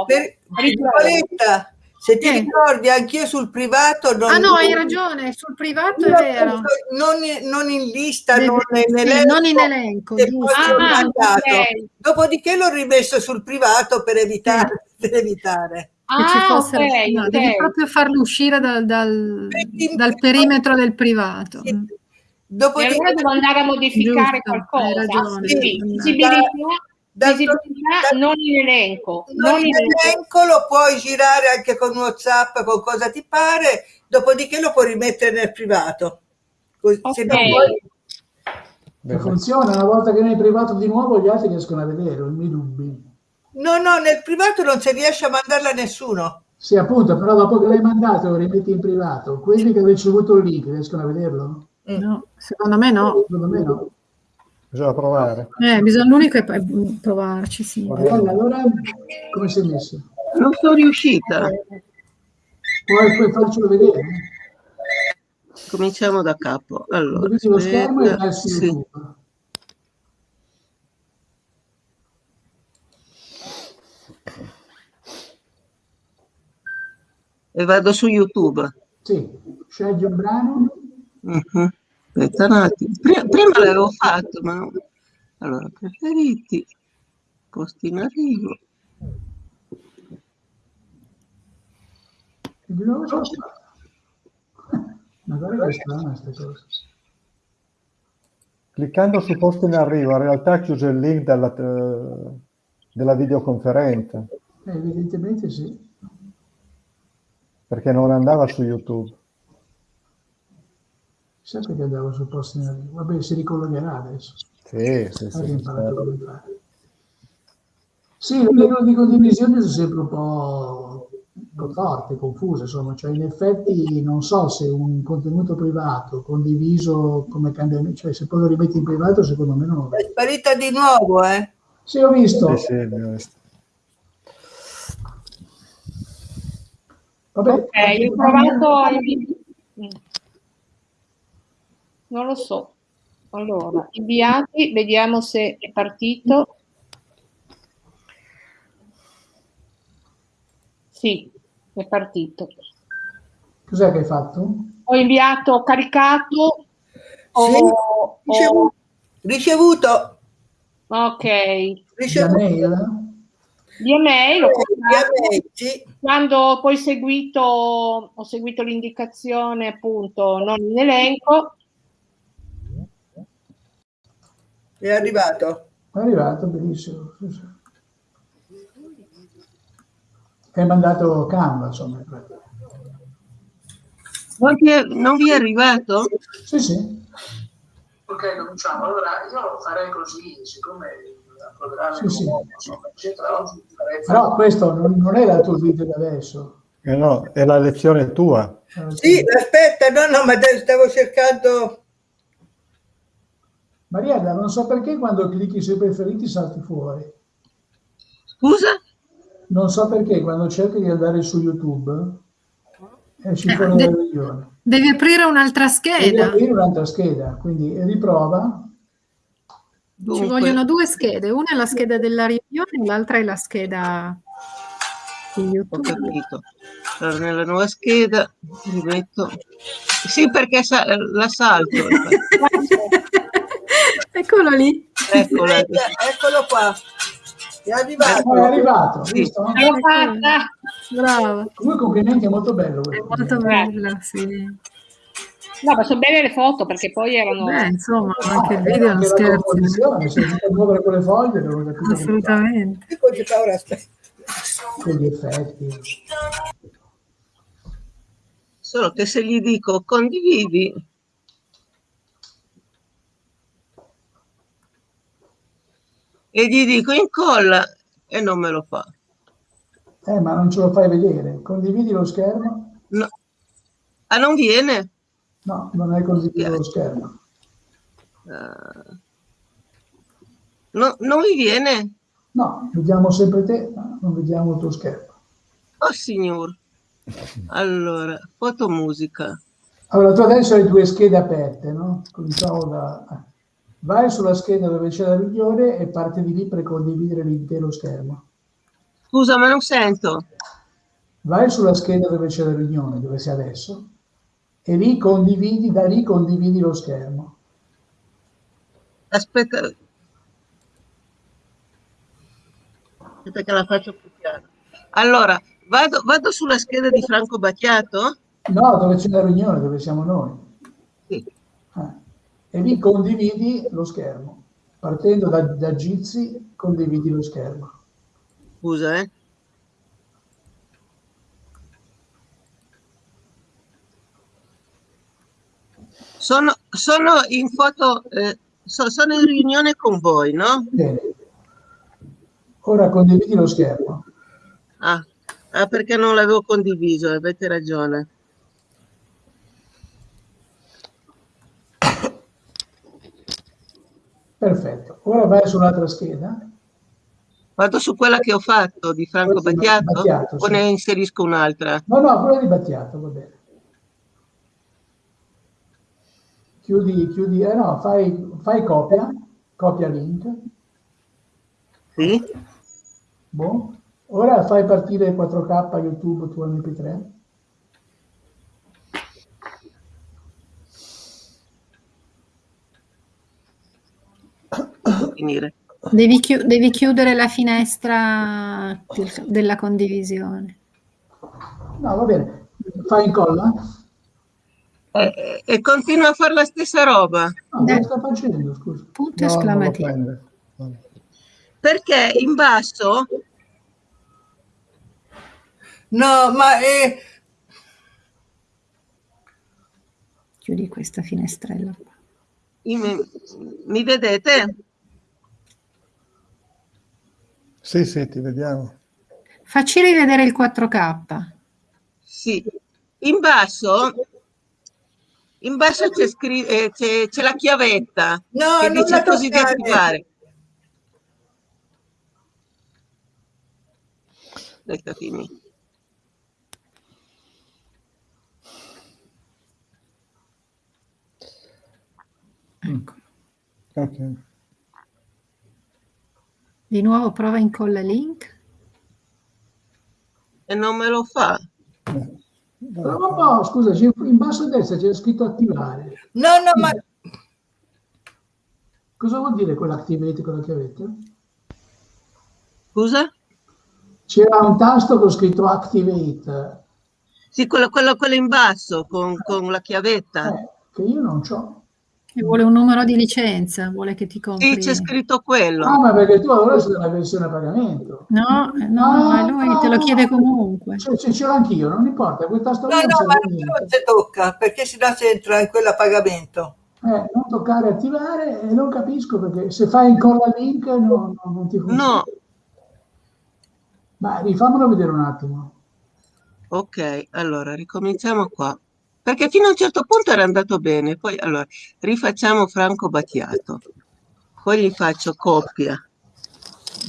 per, Se ti eh. ricordi, anch'io sul privato... Non ah no, hai ragione, sul privato è vero. Non in, non in lista, Deve, non, in sì, elenco, non in elenco. Ah, okay. Dopodiché l'ho rimesso sul privato per evitare. Per evitare. Ah, fosse, okay, no, okay. Devi proprio farlo uscire dal, dal, dal perimetro del privato. Sì. Dopodiché, allora devo andare a modificare giusto, qualcosa. Sì, visibilità da, non in elenco. Non, non in elenco lo puoi girare anche con WhatsApp, con cosa ti pare, dopodiché lo puoi rimettere nel privato. Così, okay. Puoi... funziona, una volta che nel privato di nuovo gli altri riescono a vedere, ho i miei dubbi. No, no, nel privato non si riesce a mandarla a nessuno. Sì, appunto, però dopo che l'hai mandato lo rimetti in privato. Quelli che hanno ricevuto il link riescono a vederlo? No, secondo me no. Secondo me no. Bisogna provare. Eh, bisogna, l'unico è provarci, sì. Allora, allora come sei messo? Non sono riuscita. Puoi, puoi farcelo vedere? Cominciamo da capo. Allora, lo schermo e su sì. E vado su YouTube. Sì, scegli un brano. Uh-huh. Aspetta un attimo. Prima, prima l'avevo fatto, ma. Allora, preferiti, posti in arrivo. Magari è strana questa cosa. Cliccando su posto in arrivo, in realtà chiuso il link della, della videoconferenza. Eh, evidentemente sì. Perché non andava su YouTube. Sempre che andavo sul posto in arrivo. Vabbè, si ricollegherà adesso. Sì, sì, sì. fare. Sì, le regole di condivisione sono sempre un po', un po' forti, confuse, insomma, cioè in effetti non so se un contenuto privato condiviso come cambiamento, cioè se poi lo rimetti in privato secondo me non... È sparita di nuovo, eh? Sì, ho visto. Sì, sì, ho visto. Vabbè, ok, ho provato... Non lo so. Allora, inviati, vediamo se è partito. Sì, è partito. Cos'è che hai fatto? Ho inviato, ho caricato. Sì, ho, ricevuto. Ho... ricevuto. Ok. Ricevuto. Mail? Di email, ho sì. Quando poi seguito, ho seguito l'indicazione appunto non in elenco, È arrivato? È arrivato, benissimo. Hai mandato Canva, insomma. Non, è, non vi è arrivato? Sì, sì. Ok, cominciamo. Allora, io farei così, siccome il programma sì, sì. eccetera, oggi farei... Però questo non, non è il tuo video di adesso. Eh no, è la lezione tua. Sì, aspetta, no, no, ma stavo cercando Mariella, non so perché quando clicchi sui preferiti salti fuori. Scusa? Non so perché quando cerchi di andare su YouTube esci fuori eh, dalla regione. Devi aprire un'altra scheda. Devi aprire un'altra scheda, quindi riprova. Dunque. Ci vogliono due schede, una è la scheda della riunione e l'altra è la scheda di YouTube. Ho capito. Allora, nella nuova scheda rimetto... Sì, perché sa la salto. Eccolo lì. Eccolo, eccolo qua. È arrivato. È arrivato. Sì. Brava. Due complimenti, è molto bello. È molto bello, sì. No, ma sono belle le foto perché poi erano... Beh, insomma, anche il video è uno scherzo. Se si muovere con le foglie, non ho capito. Assolutamente. Con gli effetti. Solo che se gli dico condividi, e gli dico incolla e non me lo fa. Eh, ma non ce lo fai vedere. Condividi lo schermo? No. Ah, non viene? No, non hai condiviso lo schermo. Uh, no, non mi viene? No, vediamo sempre te, non vediamo il tuo schermo. Oh signor. Allora, fotomusica. Allora, tu adesso hai due schede aperte, no? Cominciamo da vai sulla scheda dove c'è la riunione e parte di lì per condividere l'intero schermo. Scusa, ma non sento. vai sulla scheda dove c'è la riunione, dove sei adesso, e lì condividi, da lì condividi lo schermo. Aspetta, aspetta che la faccio più chiara. Allora, vado, vado sulla scheda di Franco Battiato? No, dove c'è la riunione, dove siamo noi. Sì. Eh. E lì condividi lo schermo. Partendo da, da Jitsi, condividi lo schermo. Scusa, eh. Sono, sono in foto, eh, so, sono in riunione con voi, no? Bene. Ora condividi lo schermo. Ah, ah perché non l'avevo condiviso, avete ragione. Perfetto. Ora vai sull'altra scheda. Vado su quella che ho fatto di Franco Battiato, Battiato o sì. ne inserisco un'altra? No, no, quella di Battiato, va bene. Chiudi, chiudi, eh no, fai, fai copia, copia link. Sì. Boh. Ora fai partire 4K YouTube tu MP3. Finire. Devi, chi devi, chiudere la finestra della condivisione. No, va bene. Fai incolla? E, e continua a fare la stessa roba. No, cosa sta facendo, scusa? Punto no, esclamativo. Perché in basso... No, ma è... Chiudi questa finestrella. Mi, mi vedete? Sì, sì, ti vediamo. Facci rivedere il 4K. Sì. In basso in basso c'è, eh, c'è la chiavetta no, che dice così di attivare. Aspetta, fini. Ecco. Ok. Di nuovo prova incolla link. E non me lo fa. Eh. No, no, no, scusa, in basso a destra c'è scritto attivare. No, no, ma... Cosa vuol dire quell'activate con la chiavetta? Scusa? C'era un tasto con scritto activate. Sì, quello, quello, quello in basso con, con la chiavetta. Eh, che io non ho. E vuole un numero di licenza, vuole che ti compri. Sì, c'è scritto quello. No, ma perché tu allora sei della versione a pagamento. No, no, ah, lui no. te lo chiede comunque. Cioè, ce l'ho anch'io, non importa, quel tasto No, no, ma non si tocca, perché si no si entra in quella a pagamento. Eh, non toccare attivare e non capisco perché se fai incolla link no, no, non ti funziona. No. Ma rifammelo vedere un attimo. Ok, allora ricominciamo qua perché fino a un certo punto era andato bene, poi allora rifacciamo Franco Battiato, poi gli faccio coppia,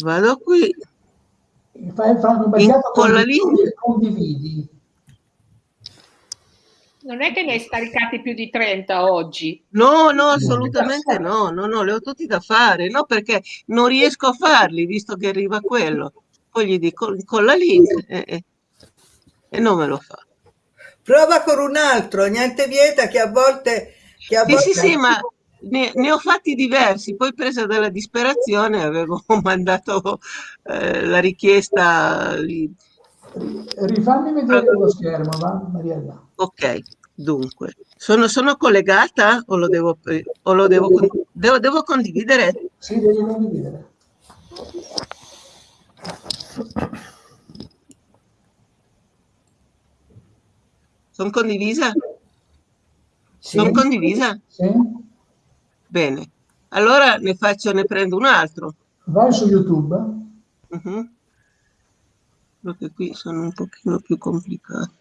vado qui, fai Franco Battiato con la linea condividi. Non è che ne hai scaricati più di 30 oggi? No, no, assolutamente no, no, no, le ho tutti da fare, no, perché non riesco a farli, visto che arriva quello. Poi gli dico con la link e, e, e non me lo fa. Prova con un altro, niente vieta che a volte... Che a sì, volte... sì, sì, ma ne, ne, ho fatti diversi, poi presa dalla disperazione avevo mandato eh, la richiesta... Rifammi vedere lo schermo, va Mariella? Ok, dunque, sono, sono collegata o lo devo, o lo devo, devo, devo condividere? Sì, devi condividere. Sono condivisa? Sì. Sono condivisa? Sì. Bene. Allora ne faccio, ne prendo un altro. Vai su YouTube. Uh -huh. Perché qui sono un pochino più complicati.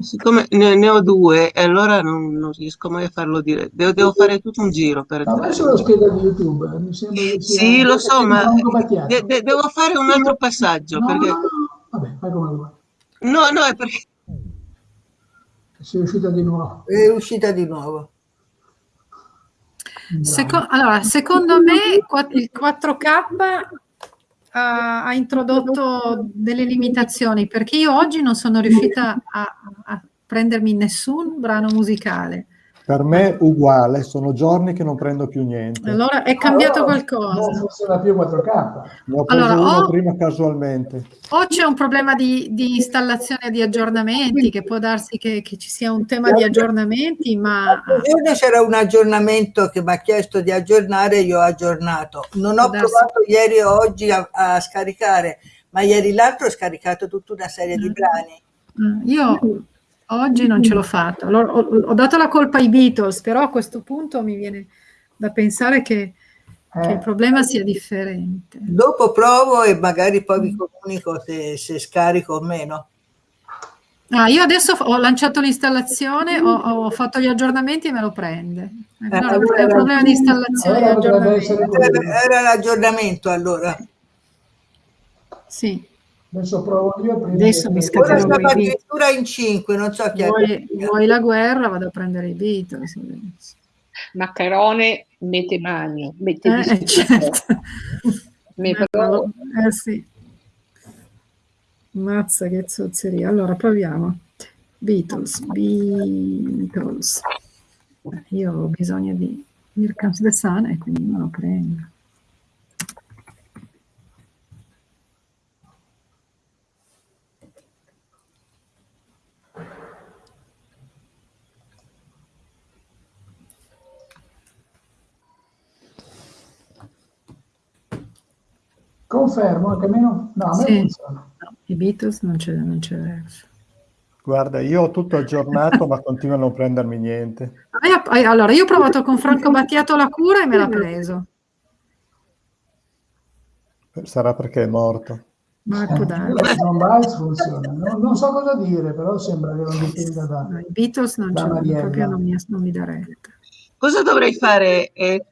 Siccome ne, ne, ho due e allora non, non, riesco mai a farlo dire, devo, devo fare tutto un giro per... Ma vai sulla scheda di YouTube, mi sembra che sia... Sì, lo so, ma de, de, devo fare un altro passaggio no, perché... No, no. Vabbè, fai come vuoi. No, no, è perché... Sei uscita di nuovo. È uscita di nuovo. Seco allora, secondo me il 4K ha, ha, introdotto delle limitazioni perché io oggi non sono riuscita a, a prendermi nessun brano musicale. Per me uguale, sono giorni che non prendo più niente. Allora è cambiato allora, qualcosa. Non funziona più 4K. Ne ho preso allora, uno o, prima casualmente. O c'è un problema di, di installazione di aggiornamenti, che può darsi che, che, ci sia un tema di aggiornamenti, ma... Ieri c'era un aggiornamento che mi ha chiesto di aggiornare e io ho aggiornato. Non ho provato ieri e oggi a, a, scaricare, ma ieri l'altro ho scaricato tutta una serie di mm. brani. Mm, io Oggi non ce l'ho fatta. Allora, ho, ho, dato la colpa ai Beatles, però a questo punto mi viene da pensare che, eh. che il problema sia differente. Dopo provo e magari poi vi comunico se, se scarico o meno. Ah, io adesso ho lanciato l'installazione, ho, ho, fatto gli aggiornamenti e me lo prende. Eh, allora, è un problema di installazione Era l'aggiornamento allora. Sì. Adesso provo io. Prima Adesso mi scatterò Ora addirittura in 5, non so chi vuoi, vuoi la guerra, vado a prendere i Beatles. Maccherone mette mani, mette eh, certo. mette eh sì. Mazza che zozzeria. Allora proviamo. Beatles, Beatles. Io ho bisogno di Comes the Sun e quindi me lo prendo. Confermo, anche meno... No, a me sì. funziona. No, I Beatles non c'è, non c'è verso. Guarda, io ho tutto aggiornato, ma continuo a non prendermi niente. Allora, io ho provato con Franco Battiato la cura e me l'ha preso. Sarà perché è morto. Marco eh, non, funziona. Non, non, so cosa dire, però sembra che non dipenda da... No, I Beatles non, proprio non mi, non mi dà retta. Cosa dovrei fare? Eh,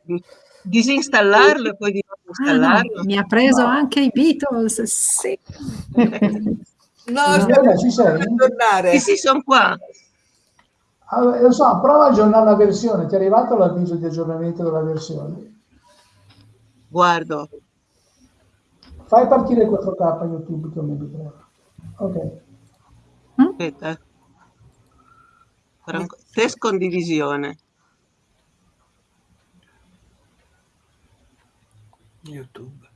disinstallarlo e poi di nuovo installarlo. Ah, no, mi ha preso no. anche i Beatles, sì. no, aspetta, ci sei? Tornare. Sì, sì, sono qua. Allora, lo so, prova a aggiornare la versione. Ti è arrivato l'avviso di aggiornamento della versione? Guardo. Fai partire 4K YouTube come mi Ok. Aspetta. Test condivisione. YouTube.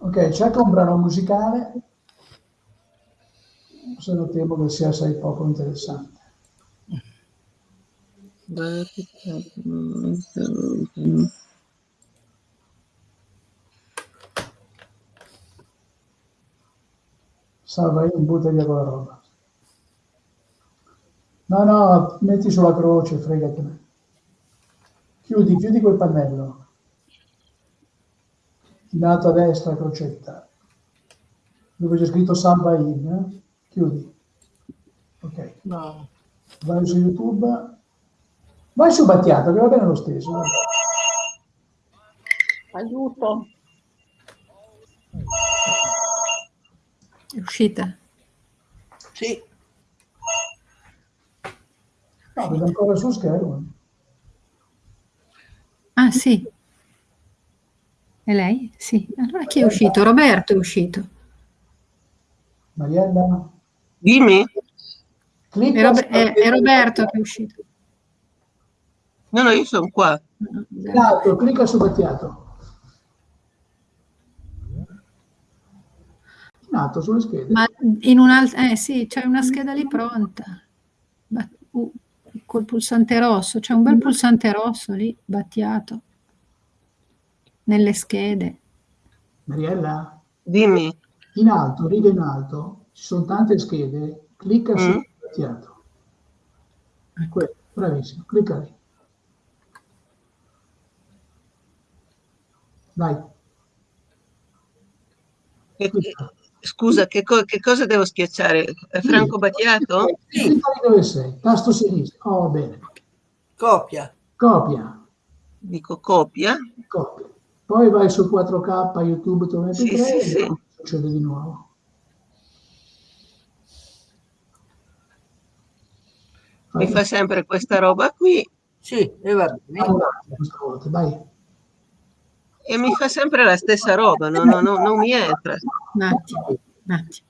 Ok, cerca un brano musicale, se lo temo che sia assai poco interessante. Salva io, butta via quella roba. No, no, metti sulla croce, fregatene. Chiudi, chiudi quel pannello. In alto a destra, crocetta. Dove c'è scritto salva in. Eh? Chiudi. Ok. No. Vai su YouTube. Vai su Battiato, che va bene lo stesso. Vai. Aiuto. È uscita? Sì. No, vedo ancora sul schermo. Ah sì. E lei? Sì. Allora chi è uscito? Roberto è uscito. Mariella? Dimmi. È, Rob è, è, Roberto che è uscito. No, no, io sono qua. Esatto, clicca su Battiato. In alto, sulle schede. Ma in un'altra... Eh sì, c'è una scheda lì pronta. Uh col pulsante rosso, c'è un bel pulsante rosso lì, battiato, nelle schede. Mariella? Dimmi. In alto, riga in alto, ci sono tante schede, clicca mm. su battiato. Ecco, bravissimo, clicca lì. Vai. Clicca. Scusa, che, co che, cosa devo schiacciare? È Franco sì. Battiato? Sì. Dove sei? Tasto sinistro. Oh, bene. Copia. Copia. Dico copia. Copia. Poi vai su 4K, YouTube, tu metti sì, 3 sì, sì. succede di nuovo. Mi fa sempre questa roba qui. Sì, e va bene. Allora, questa volta, vai. E mi fa sempre la stessa roba, no, no, no, non mi entra. Un attimo, un attimo.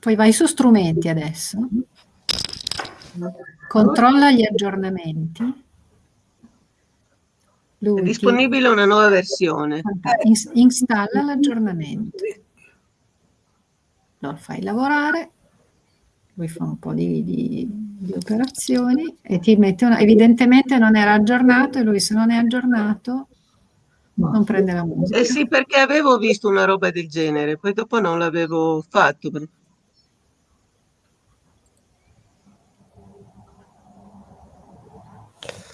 Poi vai su strumenti adesso, controlla gli aggiornamenti. Lui È disponibile una nuova versione. installa l'aggiornamento. Lo fai lavorare, lui fa un po' di, di, di operazioni e ti mette una, evidentemente non era aggiornato e lui se non è aggiornato non prende la musica. Eh sì, perché avevo visto una roba del genere, poi dopo non l'avevo fatto.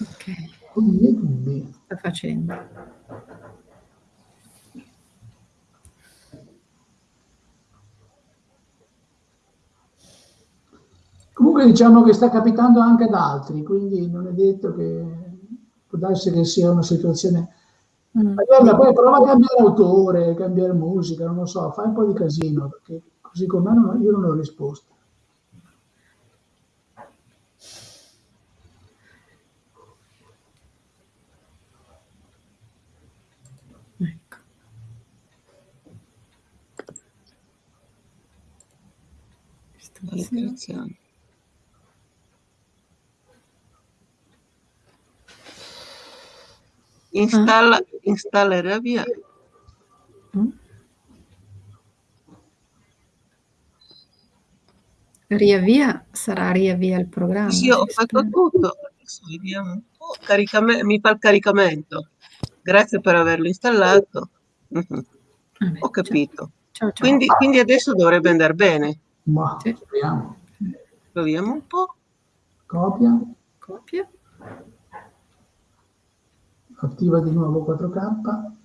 Ok. Sta facendo. Comunque diciamo che sta capitando anche ad altri, quindi non è detto che può darsi che sia una situazione Mm. Allora, poi prova a cambiare autore, cambiare musica, non lo so, fai un po' di casino, perché così come non, io non ho risposta. Ecco. Istruzioni. Installa, ah. installa e riavvia. Mm. Riavvia, sarà riavvia il programma. Sì, ho fatto tutto. Adesso vediamo un po'. Caricame- mi fa il caricamento. Grazie per averlo installato. Mm-hmm. Vabbè, ho capito. Ciao, ciao. Quindi, quindi, adesso dovrebbe andare bene. Ma, sì. proviamo. Proviamo un po'. Copia. Copia attiva di nuovo 4K.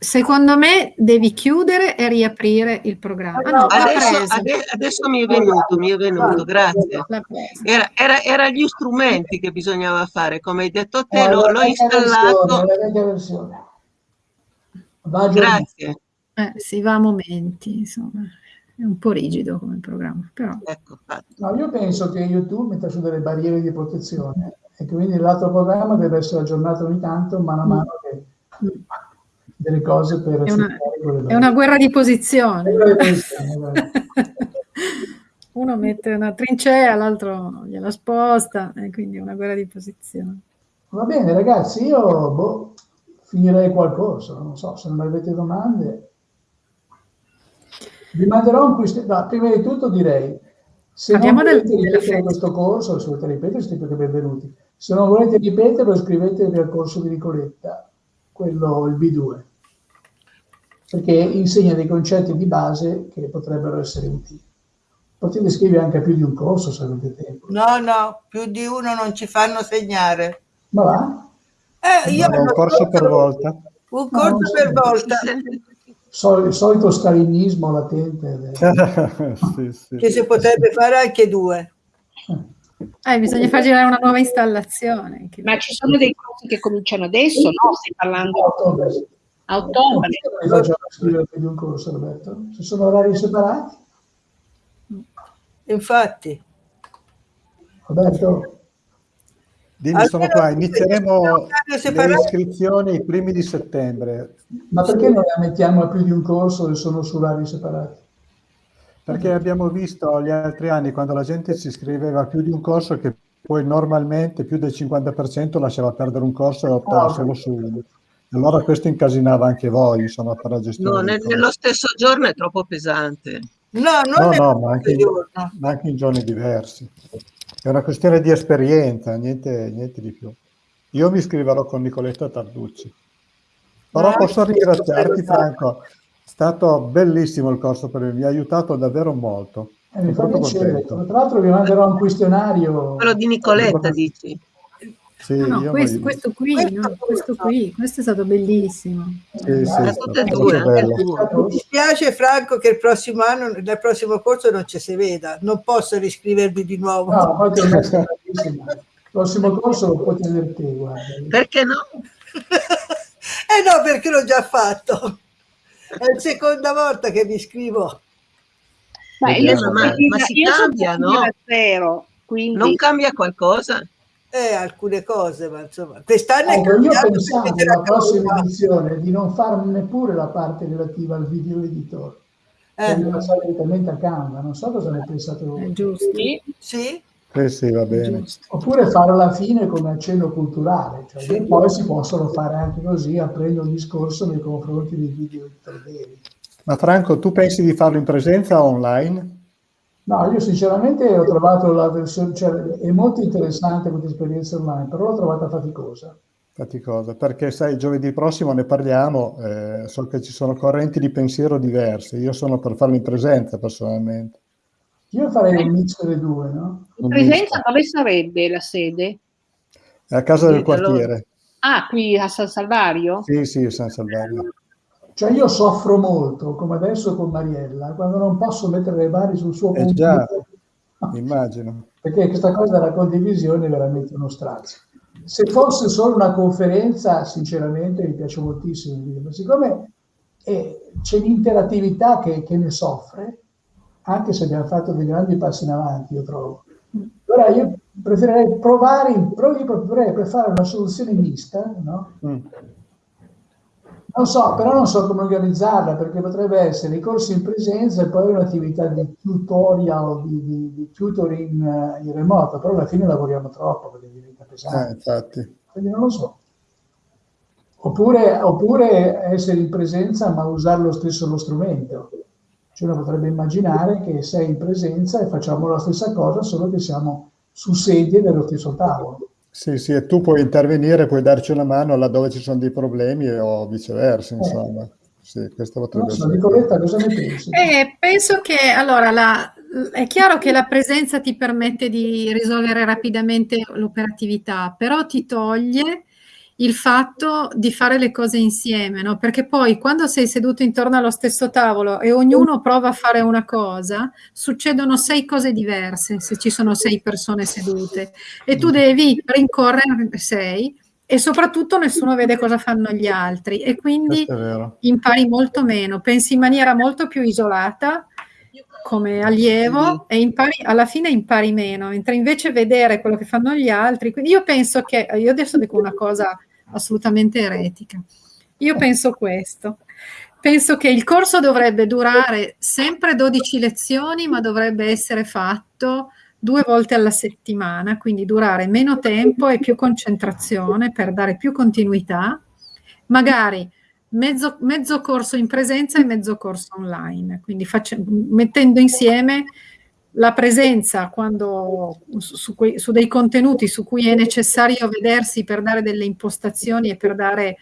Secondo me devi chiudere e riaprire il programma. Ah, no, adesso, adesso, adesso, mi è venuto, mi è venuto, grazie. Era, era, era, gli strumenti che bisognava fare, come hai detto te, eh, l'ho installato. Grazie. Eh, si va a momenti, insomma, è un po' rigido come programma. Però. Ecco, no, io penso che YouTube metta su delle barriere di protezione e quindi l'altro programma deve essere aggiornato ogni tanto, mano a mm. mano che delle cose per... È una, è una guerra di posizione. Uno mette una trincea, l'altro gliela sposta, e quindi è una guerra di posizione. Va bene ragazzi, io boh, finirei qua il corso, non so, se non avete domande. Vi manderò un quiz. No, prima di tutto direi, se Parliamo non volete ripetere questo corso, se volete ripetere, siete più che benvenuti. Se non volete ripeterlo, iscrivetevi al corso di Nicoletta, quello il B2, perché insegna dei concetti di base che potrebbero essere utili. Potete iscrivervi anche più di un corso se avete tempo. No, no, più di uno non ci fanno segnare. Ma va? Eh, io no, un corso per volta. Un corso no, per volta. il solito stalinismo latente. sì, sì, che si potrebbe fare anche due. Eh. Eh, bisogna far girare una nuova installazione. Ma ci sono dei corsi che cominciano adesso, no? Stai parlando a ottobre. A ottobre. Mi faccio scrivere più di un corso, Roberto. Se sono orari separati? Infatti. Roberto? Dimmi, sono qua, inizieremo le iscrizioni i primi di settembre. Ma perché non le mettiamo a più di un corso e sono su orari separati? Perché abbiamo visto gli altri anni quando la gente si iscriveva a più di un corso che poi normalmente più del 50% lasciava perdere un corso e optava oh. solo su uno. Allora questo incasinava anche voi, insomma, per la gestione. No, nel, nello stesso giorno è troppo pesante. No, non no, no ma, anche in, ma anche in giorni diversi. È una questione di esperienza, niente, niente di più. Io mi iscriverò con Nicoletta Tarducci. Però posso ringraziarti, Franco, stato bellissimo il corso per me, mi ha aiutato davvero molto. Eh, mi fa piacere. Tra l'altro vi manderò un questionario. Quello di Nicoletta, dici? Sì, no, no, questo, questo, qui, no, questo qui, questo è stato bellissimo. Sì, sì, è e due. Mi dispiace Franco che il prossimo anno, nel prossimo corso non ci si veda, non posso riscrivermi di nuovo. No, poi il prossimo corso lo puoi tenere te, guarda. Perché no? eh no, perché l'ho già fatto. È la seconda volta che mi scrivo. Ma, io ma, ma si cambia, no? Zero, quindi... Non cambia qualcosa? Eh, alcune cose, ma insomma, quest'anno ecco, io pensavo nella prossima edizione di non fare neppure la parte relativa al video editor, eh. passare direttamente a Canva, non so cosa ne pensate voi. Giusto. Sì, sì. Eh sì, va bene. Oppure farlo alla fine come accenno culturale, cioè sì. poi si possono fare anche così, aprendo un discorso nei confronti dei video editor veri. Ma Franco, tu pensi di farlo in presenza o online? No, io sinceramente ho trovato la versione, cioè è molto interessante questa esperienza online, però l'ho trovata faticosa. Faticosa, perché sai, giovedì prossimo ne parliamo, eh, so che ci sono correnti di pensiero diverse, io sono per farlo in presenza personalmente. Io farei un mix delle due, no? In presenza dove sarebbe la sede? A casa del quartiere. Ah, qui a San Salvario? Sì, sì, a San Salvario. Cioè io soffro molto, come adesso con Mariella, quando non posso mettere le mani sul suo eh già, immagino. Perché questa cosa della condivisione è veramente uno strazio. Se fosse solo una conferenza, sinceramente mi piace moltissimo, ma siccome eh, c'è l'interattività che, che, ne soffre, anche se abbiamo fatto dei grandi passi in avanti, io trovo. Allora io preferirei provare, io preferirei per fare una soluzione mista, no? Mm non so, però non so come organizzarla perché potrebbe essere i corsi in presenza e poi un'attività di tutorial, di, di, di tutoring uh, in remoto, però alla fine lavoriamo troppo perché diventa pesante. Eh, infatti. Quindi non lo so. Oppure, oppure, essere in presenza ma usare lo stesso lo strumento. Cioè uno potrebbe immaginare che sei in presenza e facciamo la stessa cosa, solo che siamo su sedie dello stesso tavolo. Sì, sì, e tu puoi intervenire, puoi darci una mano laddove ci sono dei problemi o viceversa, insomma. Sì, questo potrebbe so, essere. Nicoletta, cosa ne pensi? Eh, penso che, allora, la, è chiaro che la presenza ti permette di risolvere rapidamente l'operatività, però ti toglie il fatto di fare le cose insieme, no? Perché poi quando sei seduto intorno allo stesso tavolo e ognuno prova a fare una cosa, succedono sei cose diverse se ci sono sei persone sedute. E tu devi rincorrere sei e soprattutto nessuno vede cosa fanno gli altri. E quindi impari molto meno, pensi in maniera molto più isolata come allievo e impari, alla fine impari meno, mentre invece vedere quello che fanno gli altri, quindi io penso che, io adesso dico una cosa assolutamente eretica. Io penso questo. Penso che il corso dovrebbe durare sempre 12 lezioni, ma dovrebbe essere fatto due volte alla settimana, quindi durare meno tempo e più concentrazione per dare più continuità, magari mezzo, mezzo corso in presenza e mezzo corso online, quindi faccio, mettendo insieme la presenza quando, su, quei, su, dei contenuti su cui è necessario vedersi per dare delle impostazioni e per dare,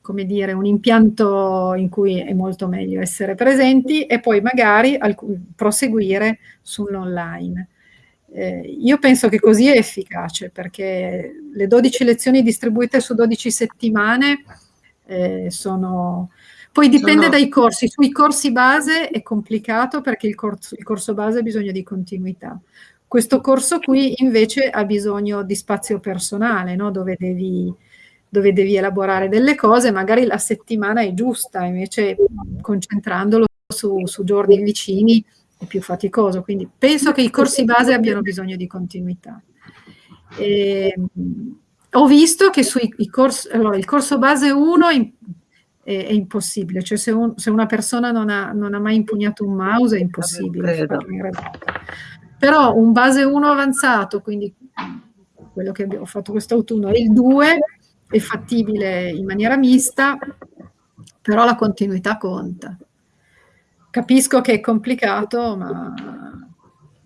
come dire, un impianto in cui è molto meglio essere presenti e poi magari proseguire sull'online. Eh, io penso che così è efficace perché le 12 lezioni distribuite su 12 settimane eh, sono poi dipende Sono... dai corsi, sui corsi base è complicato perché il corso, il corso base ha bisogno di continuità. Questo corso qui invece ha bisogno di spazio personale, no? dove, devi, dove devi elaborare delle cose, magari la settimana è giusta, invece concentrandolo su, su giorni vicini è più faticoso. Quindi penso che i corsi base abbiano bisogno di continuità. E, ho visto che sui corsi, allora, il corso base 1 è, è impossibile, cioè se, un, se, una persona non ha, non ha, mai impugnato un mouse è impossibile Però un base 1 avanzato, quindi quello che abbiamo fatto quest'autunno, e il 2 è fattibile in maniera mista, però la continuità conta. Capisco che è complicato, ma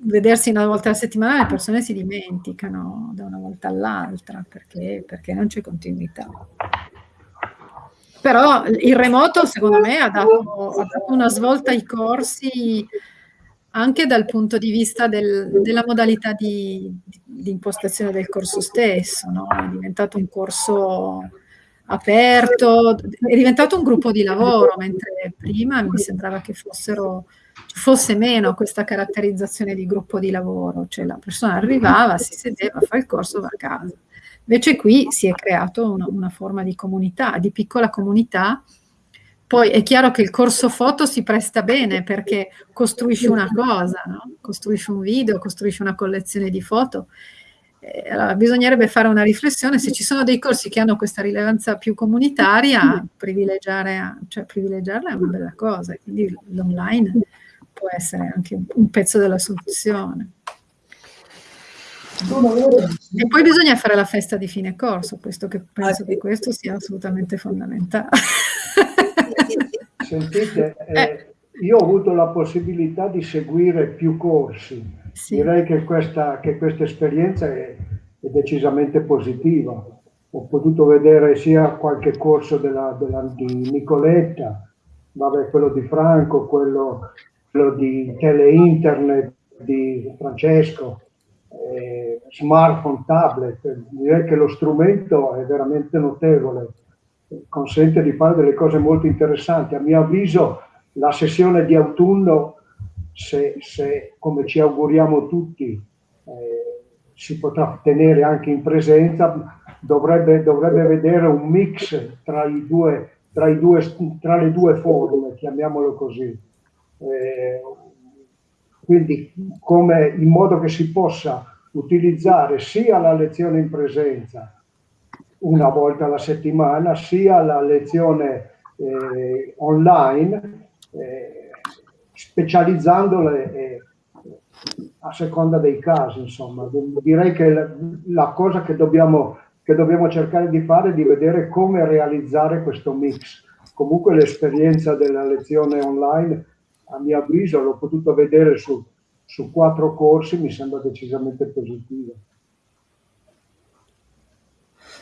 vedersi una volta alla settimana le persone si dimenticano da una volta all'altra perché, perché non c'è continuità. Però il remoto, secondo me, ha dato, ha dato una svolta ai corsi anche dal punto di vista del, della modalità di, di, impostazione del corso stesso. No? È diventato un corso aperto, è diventato un gruppo di lavoro, mentre prima mi sembrava che fossero, fosse meno questa caratterizzazione di gruppo di lavoro, cioè la persona arrivava, si sedeva, fa il corso, va a casa. Invece qui si è creato una, una forma di comunità, di piccola comunità. Poi è chiaro che il corso foto si presta bene perché costruisci una cosa, no? costruisci un video, costruisci una collezione di foto. Eh, allora, bisognerebbe fare una riflessione se ci sono dei corsi che hanno questa rilevanza più comunitaria, privilegiare, cioè privilegiarla è una bella cosa, quindi l'online può essere anche un pezzo della soluzione. E poi bisogna fare la festa di fine corso, questo che penso che questo sia assolutamente fondamentale. Sentite, eh, io ho avuto la possibilità di seguire più corsi. Sì. Direi che questa, che questa esperienza è, è, decisamente positiva. Ho potuto vedere sia qualche corso della, della, di Nicoletta, vabbè, quello di Franco, quello, quello di Tele-Internet di Francesco, eh, smartphone, tablet, direi che lo strumento è veramente notevole, consente di fare delle cose molto interessanti. A mio avviso la sessione di autunno, se, se come ci auguriamo tutti, eh, si potrà tenere anche in presenza, dovrebbe, dovrebbe vedere un mix tra, due, tra, due, tra le due forme, chiamiamolo così. Eh, quindi come in modo che si possa utilizzare sia la lezione in presenza una volta alla settimana, sia la lezione eh, online, eh, specializzandole eh, a seconda dei casi. Insomma, direi che la, la cosa che dobbiamo, che dobbiamo cercare di fare è di vedere come realizzare questo mix. Comunque l'esperienza della lezione online a mio avviso, l'ho potuto vedere su, su quattro corsi, mi sembra decisamente positiva.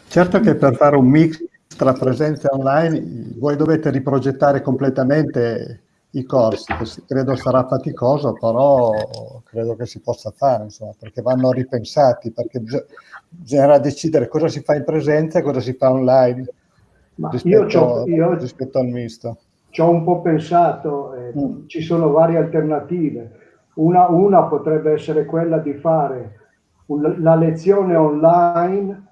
Certo che per fare un mix tra presenza online voi dovete riprogettare completamente i corsi, credo sarà faticoso, però credo che si possa fare, insomma, perché vanno ripensati, perché bisognerà decidere cosa si fa in presenza e cosa si fa online rispetto, io rispetto al misto ci ho un po' pensato, eh, mm. ci sono varie alternative. Una, una, potrebbe essere quella di fare un, la lezione online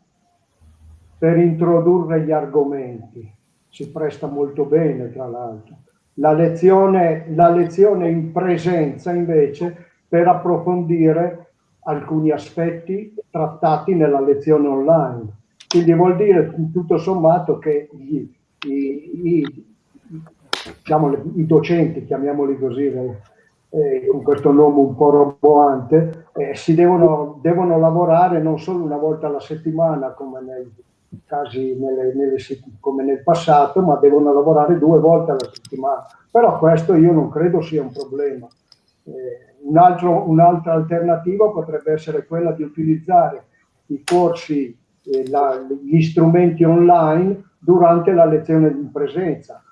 per introdurre gli argomenti. Si presta molto bene, tra l'altro. La lezione, la lezione in presenza, invece, per approfondire alcuni aspetti trattati nella lezione online. Quindi vuol dire tutto sommato che gli, i, i, diciamo, i docenti, chiamiamoli così, eh, con questo nome un po' roboante, eh, si devono, devono, lavorare non solo una volta alla settimana come nei casi nelle, nelle, come nel passato, ma devono lavorare due volte alla settimana. Però questo io non credo sia un problema. Eh, un'altra alternativa potrebbe essere quella di utilizzare i corsi, eh, la, gli strumenti online durante la lezione in presenza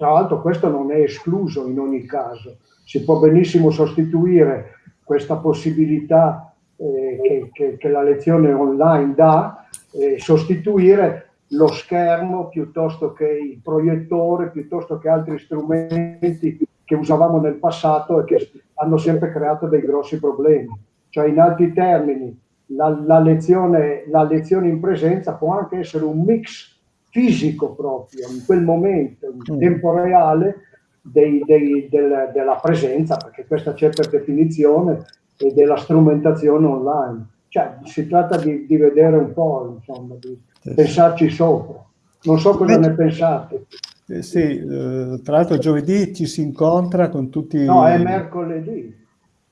tra l'altro questo non è escluso in ogni caso, si può benissimo sostituire questa possibilità eh, che, che, che, la lezione online dà, eh, sostituire lo schermo piuttosto che il proiettore, piuttosto che altri strumenti che usavamo nel passato e che hanno sempre creato dei grossi problemi. Cioè in altri termini, la, la, lezione, la lezione in presenza può anche essere un mix fisico proprio, in quel momento, in mm. tempo reale, dei, dei, del, della presenza, perché questa c'è per definizione, e della strumentazione online. Cioè, si tratta di, di vedere un po', insomma, di sì. pensarci sopra. Non so cosa Beh, ne pensate. Eh, sì, eh, tra l'altro giovedì ci si incontra con tutti... No, è mercoledì.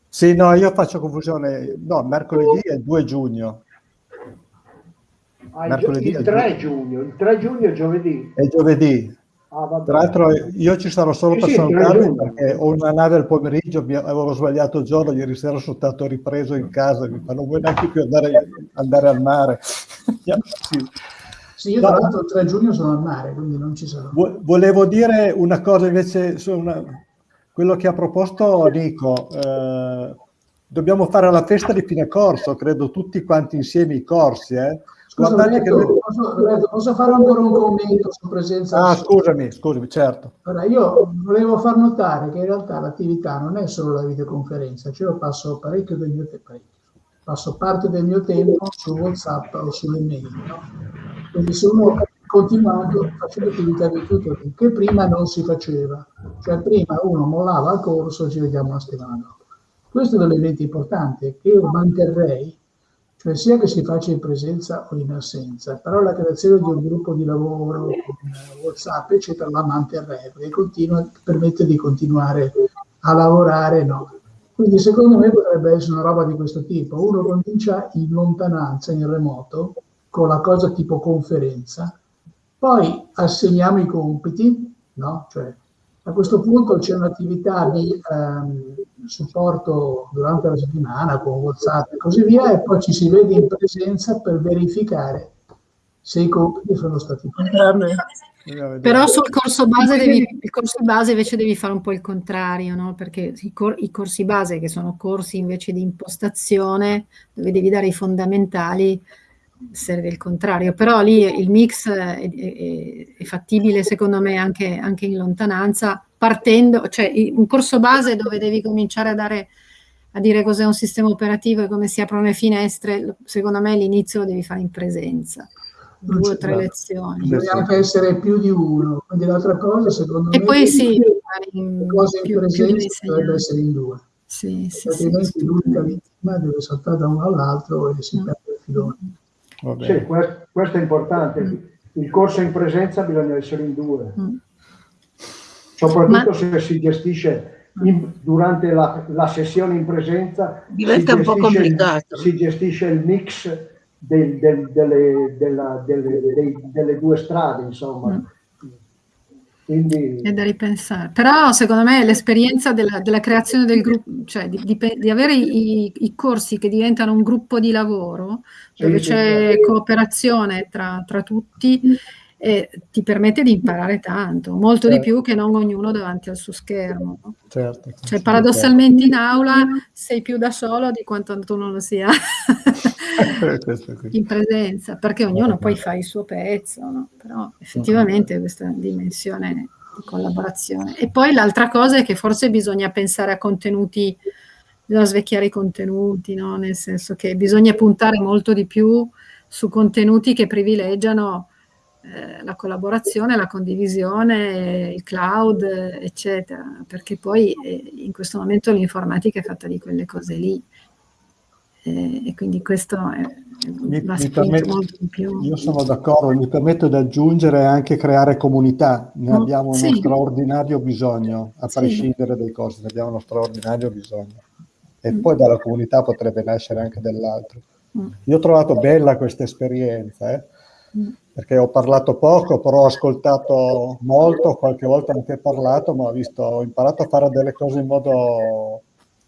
Sì, no, io faccio confusione. No, mercoledì è il 2 giugno. Ah, mercoledì il 3 giugno, il 3 giugno è giovedì. È giovedì. Ah, Tra l'altro io ci sarò solo sì, per salutarvi perché ho una nave al pomeriggio, avevo sbagliato il giorno, ieri sera sono stato ripreso in casa, ma non vuoi neanche più andare, andare al mare. sì. sì. io tra l'altro il 3 giugno sono al mare, quindi non ci sarò. Volevo dire una cosa invece su una, quello che ha proposto Nico. Eh, dobbiamo fare la festa di fine corso, credo tutti quanti insieme i corsi, eh? Scusa, Roberto, che... posso, Roberto, posso, fare ancora un commento su presenza? Ah, scusami, scusami, certo. Allora, io volevo far notare che in realtà l'attività non è solo la videoconferenza, cioè io passo parecchio del mio tempo, passo parte del mio tempo su WhatsApp o sulle mail, no? Quindi se uno continuando facendo attività di tutoring che prima non si faceva, cioè prima uno mollava il corso e ci vediamo una settimana dopo. Questo è un elemento importante che io manterrei cioè sia che si faccia in presenza o in assenza, però la creazione di un gruppo di lavoro WhatsApp, eccetera, la manterremo e continua, permette di continuare a lavorare, no. Quindi secondo me potrebbe essere una roba di questo tipo. Uno comincia in lontananza, in remoto, con la cosa tipo conferenza, poi assegniamo i compiti, no? Cioè, a questo punto c'è un'attività di ehm, supporto durante la settimana con WhatsApp e così via e poi ci si vede in presenza per verificare se i compiti sono stati fatti. Però sul corso base, devi, il corso base invece devi fare un po' il contrario, no? perché i, cor i, corsi base, che sono corsi invece di impostazione, dove devi dare i fondamentali, serve il contrario. Però lì il mix è, è, è fattibile secondo me anche, anche in lontananza, partendo, cioè un corso base dove devi cominciare a dare a dire cos'è un sistema operativo e come si aprono le finestre, secondo me l'inizio lo devi fare in presenza due o tre lezioni. Deve anche essere più di uno, quindi l'altra cosa secondo e me... E poi sì, in, cose in presenza dovrebbe essere in due. Sì, sì, altrimenti sì, l'unica vittima deve saltare da uno all'altro e si mm. perde il filone. Sì, questo, questo, è importante. Mm. Il corso in presenza bisogna essere in due. Mm. Soprattutto Ma... se si gestisce in, durante la, la, sessione in presenza diventa un po' complicato. Si gestisce il mix del, del, delle, della, delle, dei, delle, due strade, insomma. Mm. Quindi... È da ripensare. Però secondo me l'esperienza della, della, creazione del gruppo, cioè di, di, di avere i, i, corsi che diventano un gruppo di lavoro, dove sì, c'è sì. cooperazione tra, tra tutti, e ti permette di imparare tanto, molto certo. di più che non ognuno davanti al suo schermo. Certo, cioè, paradossalmente in aula sei più da solo di quanto tu non lo sia in presenza, perché ognuno poi fa il suo pezzo, no? però effettivamente questa dimensione di collaborazione. E poi l'altra cosa è che forse bisogna pensare a contenuti, bisogna svecchiare i contenuti, no? nel senso che bisogna puntare molto di più su contenuti che privilegiano eh, la collaborazione, la condivisione, il cloud, eccetera, perché poi eh, in questo momento l'informatica è fatta di quelle cose lì. Eh, e quindi questo è, mi, mi permetto, molto di più. Io sono d'accordo, mi permetto di aggiungere anche creare comunità, ne mm, abbiamo sì. uno straordinario bisogno, a prescindere sì. dai costi, ne abbiamo uno straordinario bisogno. E mm. poi dalla comunità potrebbe nascere anche dell'altro. Mm. Io ho trovato bella questa esperienza, eh? Mm perché ho parlato poco, però ho ascoltato molto, qualche volta anche parlato, ma ho, visto, ho imparato a fare delle cose in modo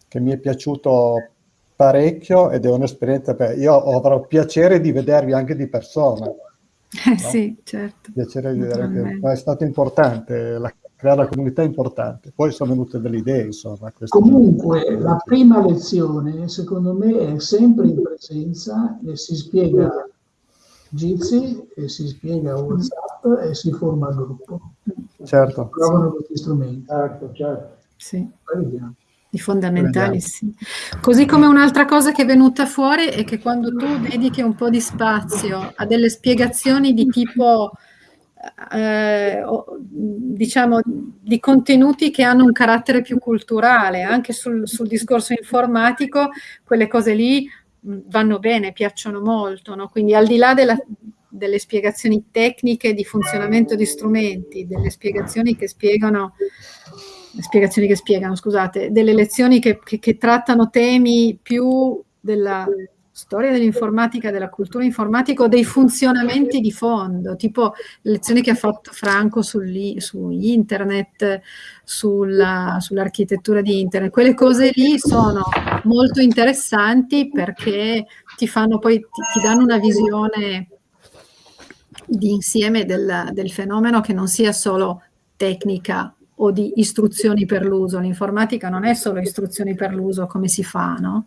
che mi è piaciuto parecchio ed è un'esperienza per... Io avrò piacere di vedervi anche di persona. Eh, no? Sì, certo. Piacere di vedere che è stato importante, la, creare la comunità è importante. Poi sono venute delle idee, insomma. Comunque, la prima lezione, secondo me, è sempre in presenza e si spiega Jitsi e si spiega WhatsApp e si forma il gruppo. Certo. Si provano questi strumenti. Certo, certo. Sì. I fondamentali, sì. Così come un'altra cosa che è venuta fuori è che quando tu dedichi un po' di spazio a delle spiegazioni di tipo, eh, diciamo, di contenuti che hanno un carattere più culturale, anche sul, sul discorso informatico, quelle cose lì vanno bene, piacciono molto, no? quindi al di là della, delle spiegazioni tecniche di funzionamento di strumenti, delle spiegazioni che spiegano, spiegazioni che spiegano, scusate, delle lezioni che, che, che trattano temi più della storia dell'informatica, della cultura informatica o dei funzionamenti di fondo, tipo le lezioni che ha fatto Franco su internet, sulla, sull'architettura di internet. Quelle cose lì sono molto interessanti perché ti fanno poi, ti, ti danno una visione di insieme del, del fenomeno che non sia solo tecnica o di istruzioni per l'uso. L'informatica non è solo istruzioni per l'uso, come si fa, no?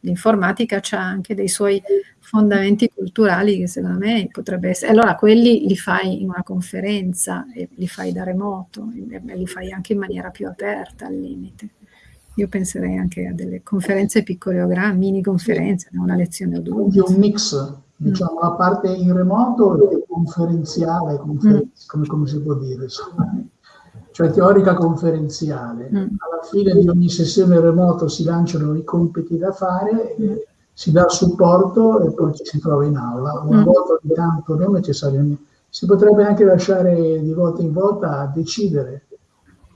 L'informatica ha anche dei suoi fondamenti culturali che secondo me potrebbe essere. Allora quelli li fai in una conferenza e li fai da remoto, e li fai anche in maniera più aperta al limite. Io penserei anche a delle conferenze piccole o grandi, mini conferenze, una lezione o due. Quindi un mix, diciamo, mm. la parte in remoto e conferenziale, confer- mm. come, come, si può dire, insomma cioè teorica conferenziale. Mm. Alla fine di ogni sessione remoto si lanciano i compiti da fare, si dà supporto e poi ci si trova in aula. Una mm. volta ogni tanto, non necessariamente, si potrebbe anche lasciare di volta in volta a decidere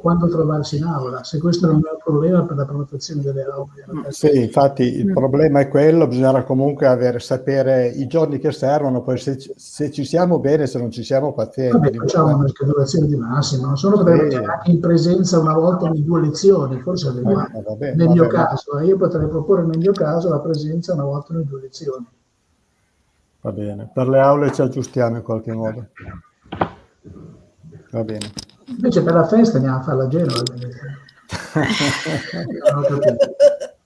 quando trovarsi in aula, se questo non è un problema per la prenotazione delle aule. Mm, sì, infatti il mm. problema è quello, bisogna comunque avere, sapere i giorni che servono, poi se, se ci siamo bene, se non ci siamo pazienti. Vabbè, facciamo una schedulazione di massimo, non solo potrebbe sì. anche in presenza una volta ogni due lezioni, forse eh, vabbè, nel mio caso, eh, io potrei proporre nel mio caso la presenza una volta ogni due lezioni. Va bene, per le aule ci aggiustiamo in qualche modo. Va bene. Invece per la festa andiamo a farla a Genova.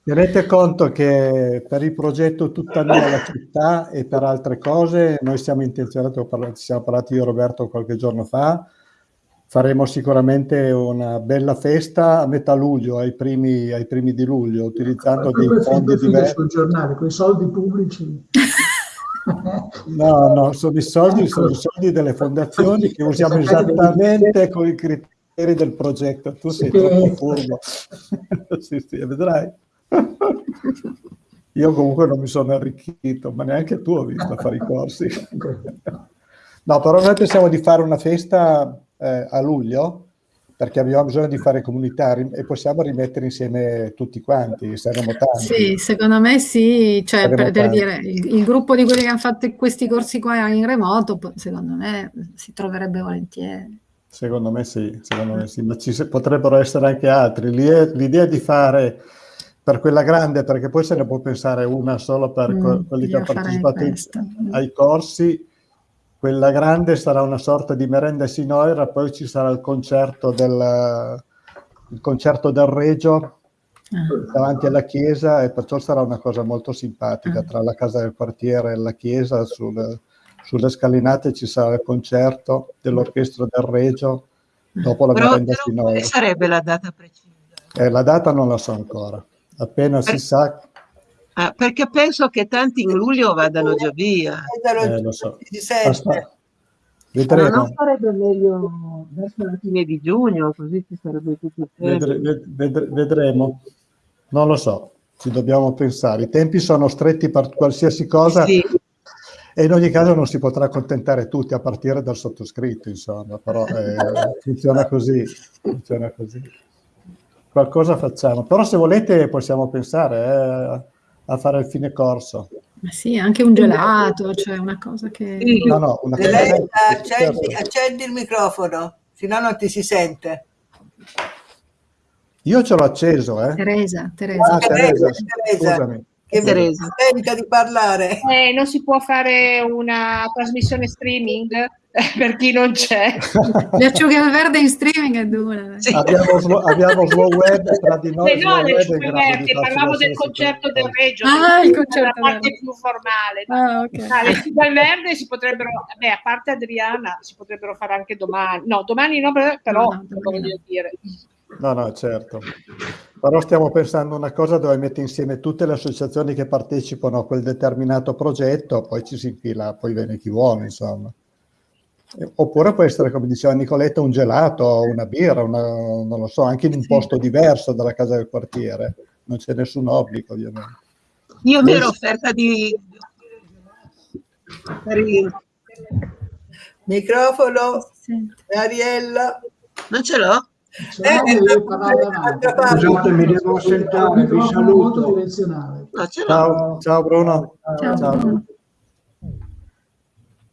Tenete conto che per il progetto Tutta mia la città e per altre cose noi siamo intenzionati, ci siamo parlati io e Roberto qualche giorno fa, faremo sicuramente una bella festa a metà luglio, ai primi, ai primi di luglio, utilizzando dei fondi diversi. sul giornale, con i soldi pubblici. No, no, sono i soldi, sono i soldi delle fondazioni che usiamo esattamente con i criteri del progetto. Tu sei troppo furbo. sì, sì, vedrai. Io comunque non mi sono arricchito, ma neanche tu ho visto fare i corsi. No, però noi pensiamo di fare una festa eh, a luglio, perché abbiamo bisogno di fare comunità e possiamo rimettere insieme tutti quanti, saremo tanti. Sì, secondo me sì, cioè per, per dire, il, il, gruppo di quelli che hanno fatto questi corsi qua in remoto, secondo me si troverebbe volentieri. Secondo me sì, secondo me sì, ma ci potrebbero essere anche altri. L'idea di fare per quella grande, perché poi se ne può pensare una solo per mm, quelli che hanno partecipato ai corsi, quella grande sarà una sorta di merenda sinoira, poi ci sarà il concerto del, il concerto del Regio ah. davanti alla chiesa e perciò sarà una cosa molto simpatica ah. tra la casa del quartiere e la chiesa sul, sulle scalinate ci sarà il concerto dell'orchestra del Regio dopo la però, merenda però sinoira. Quale sarebbe la data precisa? Eh, la data non la so ancora appena per... si sa Ah, perché penso che tanti in luglio vadano già via. Eh, lo so. Vedremo. non sarebbe meglio verso la fine di giugno, così ci sarebbe tutto il Vedre, vedre, vedremo. Non lo so, ci dobbiamo pensare. I tempi sono stretti per qualsiasi cosa sì. e in ogni caso non si potrà accontentare tutti, a partire dal sottoscritto, insomma, però eh, funziona così. Funziona così. Qualcosa facciamo. Però se volete possiamo pensare... Eh, a fare il fine corso. Ma sì, anche un gelato, cioè una cosa che... No, no, una cosa accendi, certo. accendi il microfono, se no non ti si sente. Io ce l'ho acceso, eh. Teresa, Teresa. Ah, Teresa, Teresa. Scusami. Che Teresa. di parlare. Eh, non si può fare una trasmissione streaming? per chi non c'è. Le acciughe al verde in streaming è dura. Sì. Abbiamo, abbiamo slow web tra di noi. Eh no, le acciughe verdi, parlavo del concerto del Reggio, ah, il concerto la parte più formale. Ah, okay. ah, le acciughe al verde si potrebbero, beh, a parte Adriana, si potrebbero fare anche domani. No, domani no, però no, no, voglio dire. No, no, certo. Però stiamo pensando una cosa dove mette insieme tutte le associazioni che partecipano a quel determinato progetto, poi ci si infila, poi viene chi vuole, insomma. Oppure può essere, come diceva Nicoletta, un gelato, una birra, una, non lo so, anche in un posto diverso dalla casa del quartiere. Non c'è nessun obbligo, ovviamente. Io mi ero offerta di... Microfono, Ariella. Non ce l'ho? Eh, eh, Scusate, mi devo sentare, vi saluto. Ciao, ciao Bruno. Ciao. ciao.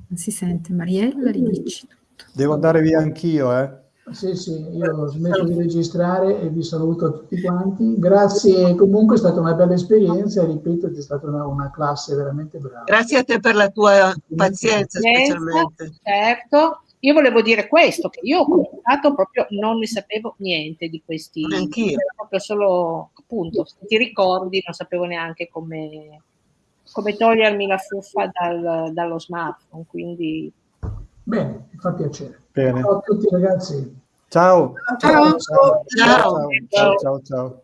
Non si sente, Mariella, ridici tutto. Devo andare via anch'io, eh? Sì, sì, io ho smesso di registrare e vi saluto a tutti quanti. Grazie, comunque è stata una bella esperienza e ripeto, è stata una, una classe veramente brava. Grazie a te per la tua pazienza, specialmente. Certo, io volevo dire questo, che io ho cominciato proprio, non ne sapevo niente di questi, Anch'io. proprio solo, appunto, se ti ricordi, non sapevo neanche come come togliermi la fuffa dal, dallo smartphone. Quindi... Bene, mi fa piacere. Bene. Ciao a tutti ragazzi. Ciao. Ciao. Ciao. ciao. ciao. ciao. ciao. ciao.